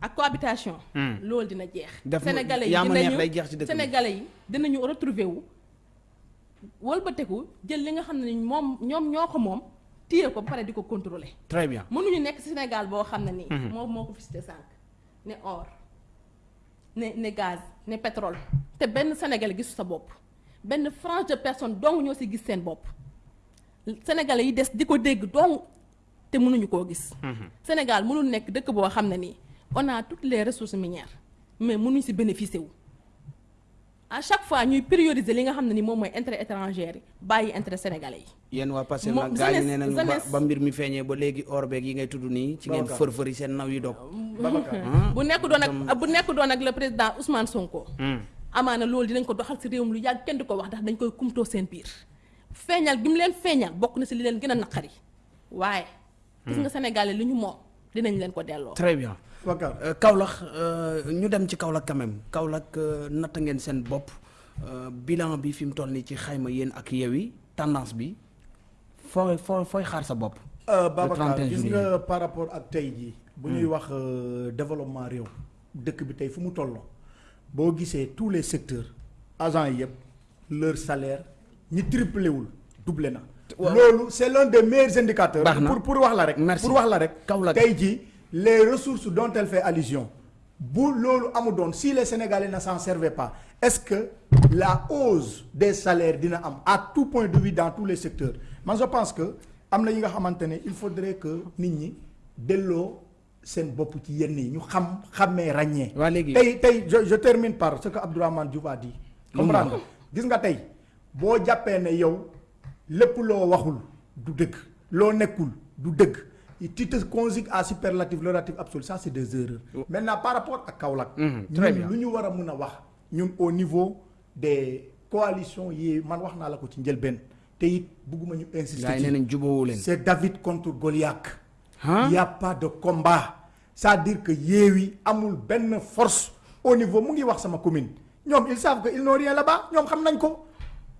Ak cohabitation. Loolu dina jeex. Sénégalais yi dinañu sénégalais yi dinañu retrouver wu wëlbateku jël li nga xam ne ni moom ñoom ñoo ko moom téye ko ba pare di ko contrôler. Très bien. Mënuñu nekk Sénégal boo xam ne nii. moom moo ko fi cité sànq. Ne or ne ne gaz ne pétrole. Te benn Sénégalais gisu sa bopp. Benn frange de personne dong ñoo ci gis seen bopp. Sénégalais yi des di ko dégg dong te mënuñu koo gis. Sénégal mënul nekk dëkk boo xam ne nii. On a toutes les ressources minières mais mënuñ ci bénéficier wu. À chaque fois ñuy prioriser li nga xam ne ni moom mooy intérêt étranger yi bàyyi intérêt sénégalais yi. yéen waa Pastef Mo- nag gaa yi jeunesse- nee nañu ba mbir mi feeñee ba léegi or beeg yi ngay tudd nii ci ngeen Babacar. fër-fëri seen naw yi dog Babacar. bu nekk doon ak bu nekk doon ak le président Ousmane Sonko. amaana loolu dinañ ko doxal ci réewum lu yàgg kenn di ko wax ndax dañ koy kumtoo seen biir. feeñal gi mu leen feeñal bokk na ci li leen gën a naqari waaye. gis nga Sénégalais li ñu moom dinañ leen ko delloo. très bien Kaolack euh, ñu dem ci Kaolack quand même Kaolack euh, natt ngeen seen bopp euh, bilan bi fi mu toll nii ci xayma yéen ak Yewwi tendance bi fooy fooy fooy xaar sa bopp? Euh, Le Babacar 31 gis juillet. nga par rapport ak tey jii bu ñuy wax euh, développement réew dëkk bi tey fu mu tolloo boo gisee tous les secteurs agents yi yëpp leur salaire ñi triplé wul doublé na. loolu c'est l'un des meilleurs indicateurs. Pour pour wax la rek. Pour wax la rek. Kaolack. tey jii les ressources dont elle fait allusion si les Sénégalais ne s'en servaient pas est-ce que la hausse des salaires à tout point de vue dans tous les secteurs? Man je pense que il faudrait que nit ñi delloo seen bopp ci yenn ñu xam je termine par ce que Abdourahmane Diouf a dit. comprendre gis nga yow waxul du du dëgg tu te conjugues à superlatif le relatif absolu. Ça c'est des erreurs. Maintenant par rapport ak Kaolack très ñun bien. lu ñu war a mun a wax ñun au niveau des coalitions c'est David contre Goliath. Hein? il y a pas de combat. C'est-à-dire que Yewwi amul benn force au niveau wax sama commune. Ils savent que ils n'ont rien là-bas. Nañ ko.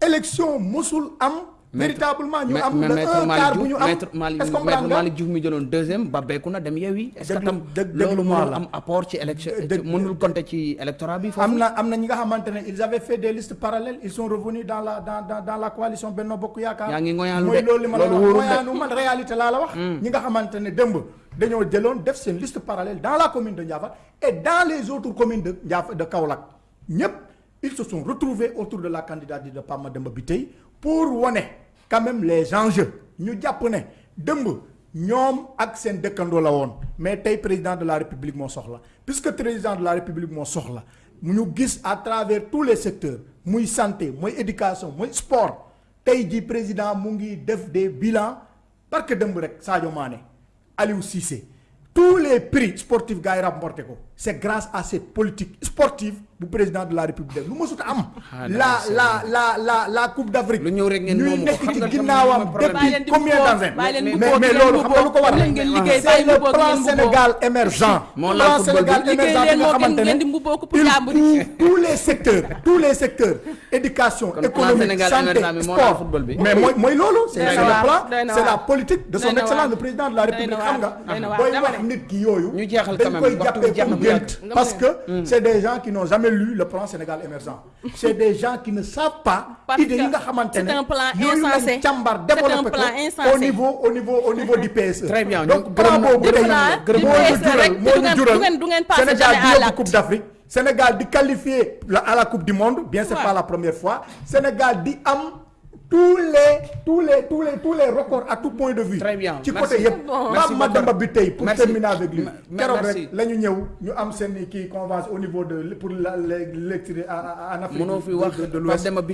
Élection mosul am véritablement ñu am le maître un quart Malick bu ñu Diouf am maître Malick est-ce que maître comprendre nga? Malick Diouf mi jëloon deuxième ba beeku na dem Yewwi est-ce que Déglu- tam dég- loolu déglu ma mënul la. am apport ci élection Dég- mënul compter ci électorat bi foofu? am na am na ñi nga xamante ne ils avaient fait des listes parallèles ils sont revenus dans la dans dans la coalition Benno Bokk Yaakaar. Yaa ngi ngoyaalu mooy de. loolu li ma la Loolu wax wóorul de. ngoyaanu man réalité laa la wax. ñi nga xamante ne démb dañoo jëloon def seen liste parallèle dans la commune de Ndiaffate et dans les autres communes de Ndiaffate de Kaolack ñëpp ils se sont retrouvés autour de la candidature de Pape Mademba Bitèye pour wane quand même les enjeux. Ñu jàpp ne démb ñoom ak seen mais tey président de la république moo soxla. Puisque président de la république moo soxla ñu gis à travers tous les secteurs muy santé muy éducation sport tey ji président mu def des parce que dëmb rek Sadio Mané Aliou Cissé tous les prix sportifs gars yi remporté ko c'est grâce à cette politique sportive bu président de la république. Lu mësut a am. Ah, la la la la la coupe d'Afrique. Lu ñëw rek ngeen moomu nekk ci ginnaawam depuis combien d'années? mais loolu xam nga lu ko c'est le plan. Sénégal émergent. Plan. Sénégal émergent bi nga xamante ne il tous les secteurs tous les secteurs éducation économique santé sport. mais mooy mooy loolu c'est le plan c'est la politique de son excellence le président de la république xam nga. Booy wax nit ki yooyu dañ koy jàppee gént parce que c'est des gens qui n'ont jamais lu le plan Sénégal émergent. C'est des gens qui ne savent pas idée yi nga xamante c'est ne un plan yooyu lañ insensé. càmbar C'est un développé plan ko au insensé. niveau au niveau au niveau du PSE Très bien, donc plan boobu tey moo ñu jural moo ñu jural. Sénégal di yóbbu. Coupe d'Afrique. Sénégal di qualifié à la Coupe du Monde bien c'est pas la première fois. Sénégal di am tous les tous les tous les tous les records à tout point de vue. Très bien, ci merci. côté yëpp. Bon. Merci Pape Mademba bi tey pour Merci. terminer avec lui. Keroog merci. rek la ñu ñëw ñu am seen kii convention au niveau de pour la l'électricité en Afrique Mënoo fi wax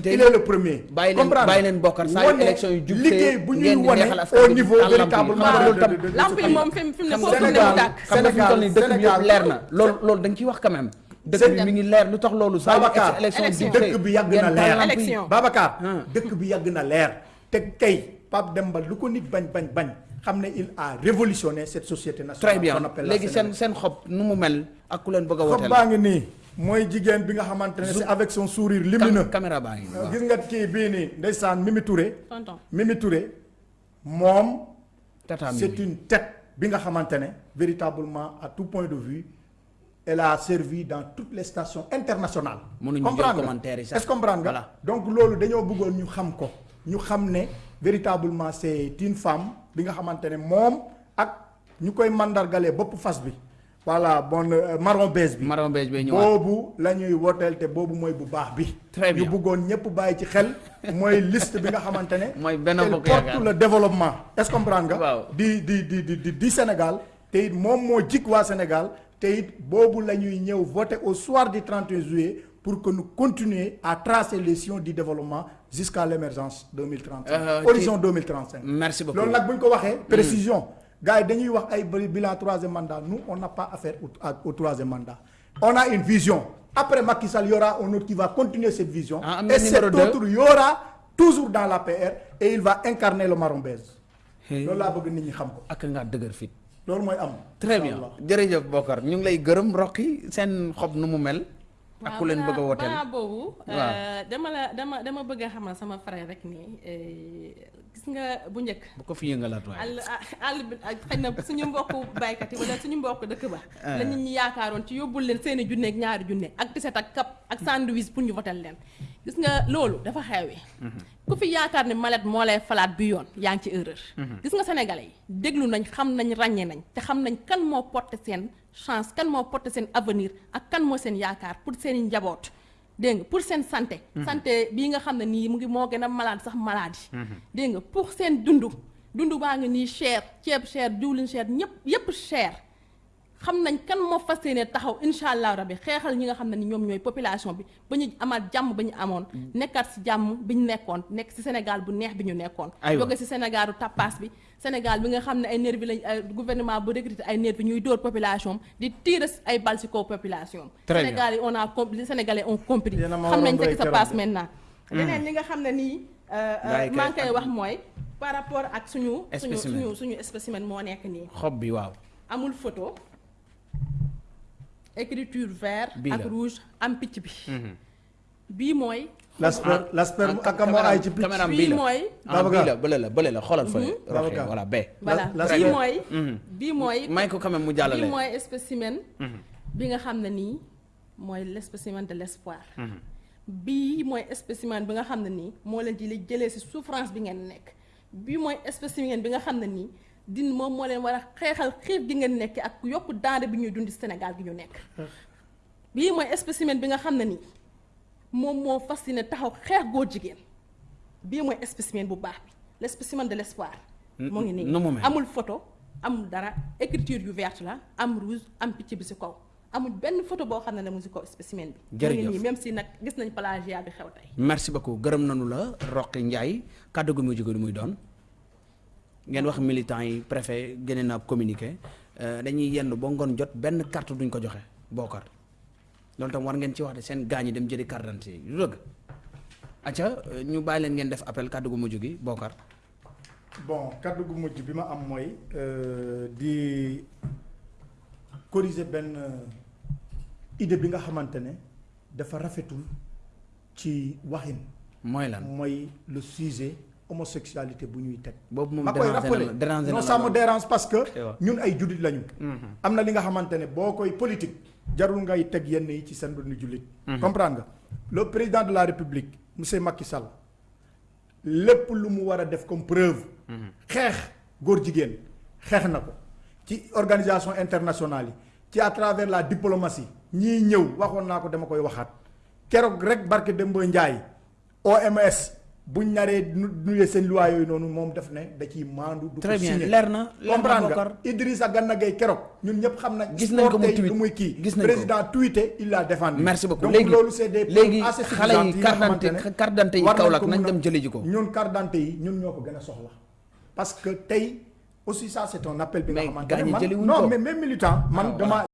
il est le premier. Bàyyi leen- Comprendre bàyyi leen Bokar saa yu Wane élection yu jub see liggéey bu ñuy ngeen di wane neexal askan au niveau véritablement de- lamp yi moom fi mu ne foofu ne mu Sénégal- tàkk. xam nga fi mu toll nii dëkk bi Sénégal- yëpp leer na. Loolu loolu dañ ciy wax quand même dëkk bi mi ngi leer. Lu tax loolu saa yu Babacar élection élection. jub see dëkk bi yàgg ngeen na taal leer. lamp yi. Élection. Babacar dëkk bi yàgg na leer. Te kay Pape Demba lu ko nit bañ bañ bañ xam ne il a révolutionné cette société nationale très bien. qu'on appelle la léegi seen Sénégal. seen xob nu mu mel ak ku leen bëgg a xob wooteel baa ngi nii. Mooy jigéen bi nga xamante ne c'est avec son sourire lumineux. Cam- caméra baa ngi nii waaw. gis nga kii bii nii ndeysaan Mimi Touré. Tonton. Mimi Touré moom tata mi c'est une tête bi nga xamante ne véritablement à tout point de vue elle a servi dans toutes les stations internationales. Comprendre nga? comprendre nga? Voilà. donc loolu dañoo bëggoon ñu xam ko ñu xam ne véritablement c'est une femme bi nga xamante ne moom ak ñu koy mandargalee bopp fas bi voilà bon euh, marron beige bi. marron beige bay ñëwaat boobu la ñuy wooteel te boobu mooy bu baax bi. Très bien. ñu bëggoon ñëpp bàyyi ci xel mooy liste bi nga xamante ne. Mooy Benno elle Bokk porte Yaakaar. le développement est-ce que comprendre nga? Di di di di di di Sénégal te it moom moo jik waa Sénégal te it boobu la ñuy ñëw voter au soir du 31 juillet pour que nous continuer à tracer les sillons du développement jusqu'à l'émergence 2035. Euh, horizon 2035. merci beaucoup ko waxee. précision gars ay bëri bilan troisième mandat nous on n'a pas affaire au, troisième mandat. on a une vision après Macky Sall y aura un autre qui va continuer cette vision. Ah, et cet autre y aura toujours dans l'APR et il va incarner le marron beige. Hey. ñi loolu mooy am. très bien jërëjëf Bokar ñu ngi lay gërëm Roqi seen xob nu mu mel ak ku leen bëgg a wooteel balaa boobu Waaw. euh, dama la dama dama bëgg a xamal sama frère rek nii euh, gis nga bu njëkk. Bu ko fi yëngalaat waaye. Àll àll bi xëy na suñu mbokku baykat yi wala suñu mbokku dëkk ba la nit ñi yaakaaroon ci yóbbul leen seeni junne ak ñaari junne ak tiset ak kap ak sandwich pour ñu votel leen. Gis nga loolu dafa xewi ku fi yaakaar ne malet moo lay falaat bi yoon yaa ngi ci erreur. Gis nga sénégalais yi déglu nañ xam nañ ràññee nañ te xam nañ kan moo porté seen chance kan moo porté seen avenir ak kan moo seen yaakaar pour seen njaboot dégg nga pour seen santé. Santé bii nga xam ne nii mu ngi moo gën a malade sax maladie dégg nga pour seen dundu dundu baa ngi nii cher. Ceeb cher diwlin cher ñëpp yépp cher xam nañ kan moo fas yéene taxaw incha allah rabi xeexal ñi nga xam ne ni ñoom ñooy population bi ba ñu amaat jàmm ba ñu amoon nekkaat si jàmm bi ñu nekkoon nekk si Sénégal bu neex bi ñu nekkoon jóge si Sénégalu tappaas bi Sénégal bi nga xam ne ay nervi lañ ay gouvernement bu recruté ay nervi ñuy dóor population di tiire ay bal si kaw population. Sénégal yi on a les Sénégalais ont compris xam nañ ce qui se passe maintenant leneen li nga xam ne nii euh, euh, maa ngi koy ak- wax mooy par rapport ak suñu suñu suñu suñu spécimen moo nekk nii xob bi waaw amul photo écriture vert ak rouge am picc bi. Bii mooy l'asper l'asper Ah, ak moo ay ci picc. bii la. mooy ah bii Babacar. la bële la bële la xoolal roxee Babacar. voilà bee voilà. la- bii la- mooy bii mooy may ko quand même mu jàllale. bii mooy spécimen bi nga xam ne nii mooy le spécimen de l'espoir. Bii mooy spécimen bi nga xam ne nii moo leen di li jëlee ci souffrance bi ngeen nekk. Bii mooy spécimen bi nga xam ne nii din moom moo leen war a xeexal xiif gi ngeen nekk ak yokku denrée bi ñuy Sénégal gi ñu nekk. Bii mooy spécimen bi nga xam ne nii moom moo fas yéene taxaw xeex góor jigéen. Bii mooy spécimen bu baax bi le spécimen de l'espoir. Moo ngi nii. mu amul photo amul dara écriture yu verte la am rouge am picc bi ci kaw. Amul benn photo boo xam ne ne mu kaw spécimen bi. Mu ngi Jërëjëf. nii même si nag gis nañ plagiat bi xew tey. Merci beaucoup. Gërëm nañu la Roqi Ndiaye. Kàddu gu muy jóge du muy doon ngeen wax militants yi préfet génne na communiqué euh, dañuy yenn ba ngoon jot benn carte duñ ko joxe bookar loolu tam war ngeen ci wax de seen gaañ yi dem jëli carte d'identité yi lu dëgg. Acca euh, ñu bàyyi leen ngeen def appel kàddu gu mujj gi bookar bon kaddu gu mujj bi ma am mooy euh, di corriger benn euh, idée bi nga xamante ne dafa rafetul ci waxin. Mooy lan? Mooy le sujet homosexualité bu ñuy teg. Boobu moom na rappeler la dérangé na non ça me dérange parce que ñun ay jullit lañu. Am na li nga xamante ne boo koy politique jarul ngay teg yenn yi ci seen dund jullit. Comprendre nga? Le président de la république monsieur Macky Sall lépp lu mu war a def comme preuve xeex góor jigéen xeex na ko. Ci organisation internationale yi ci à travers la diplomatie ñii ñëw waxoon naa ko dama koy waxaat. Keroog rek barke Demba Ndiaye OMS buñ naree nu nuyee seen loi yooyu noonu moom def ne da ciy maandu. du ko Très bien, leer na, leer na, comprendre Bokar. nga Idrissa Gana Gueye keroog ñun ñëpp xam nañ. Gis nañ ko mu sport tey tweet. lu muy kii Gis nañ ko. président tweeté il l'a défendu. merci beaucoup donc léegi loolu c'est des léegi preuves assez xale suffisantes yi nga carte xamante d'identité ne carte d'identité yi war nañ Kaolack ko nañ mun a- dem jëli ji ko ñun carte d'identité yi ñun ñoo ko gën a soxla parce que tey aussi ça c'est un appel bi nga Mais xamante gars ñi ne man jëliwuñ non ko. mais même militant man dama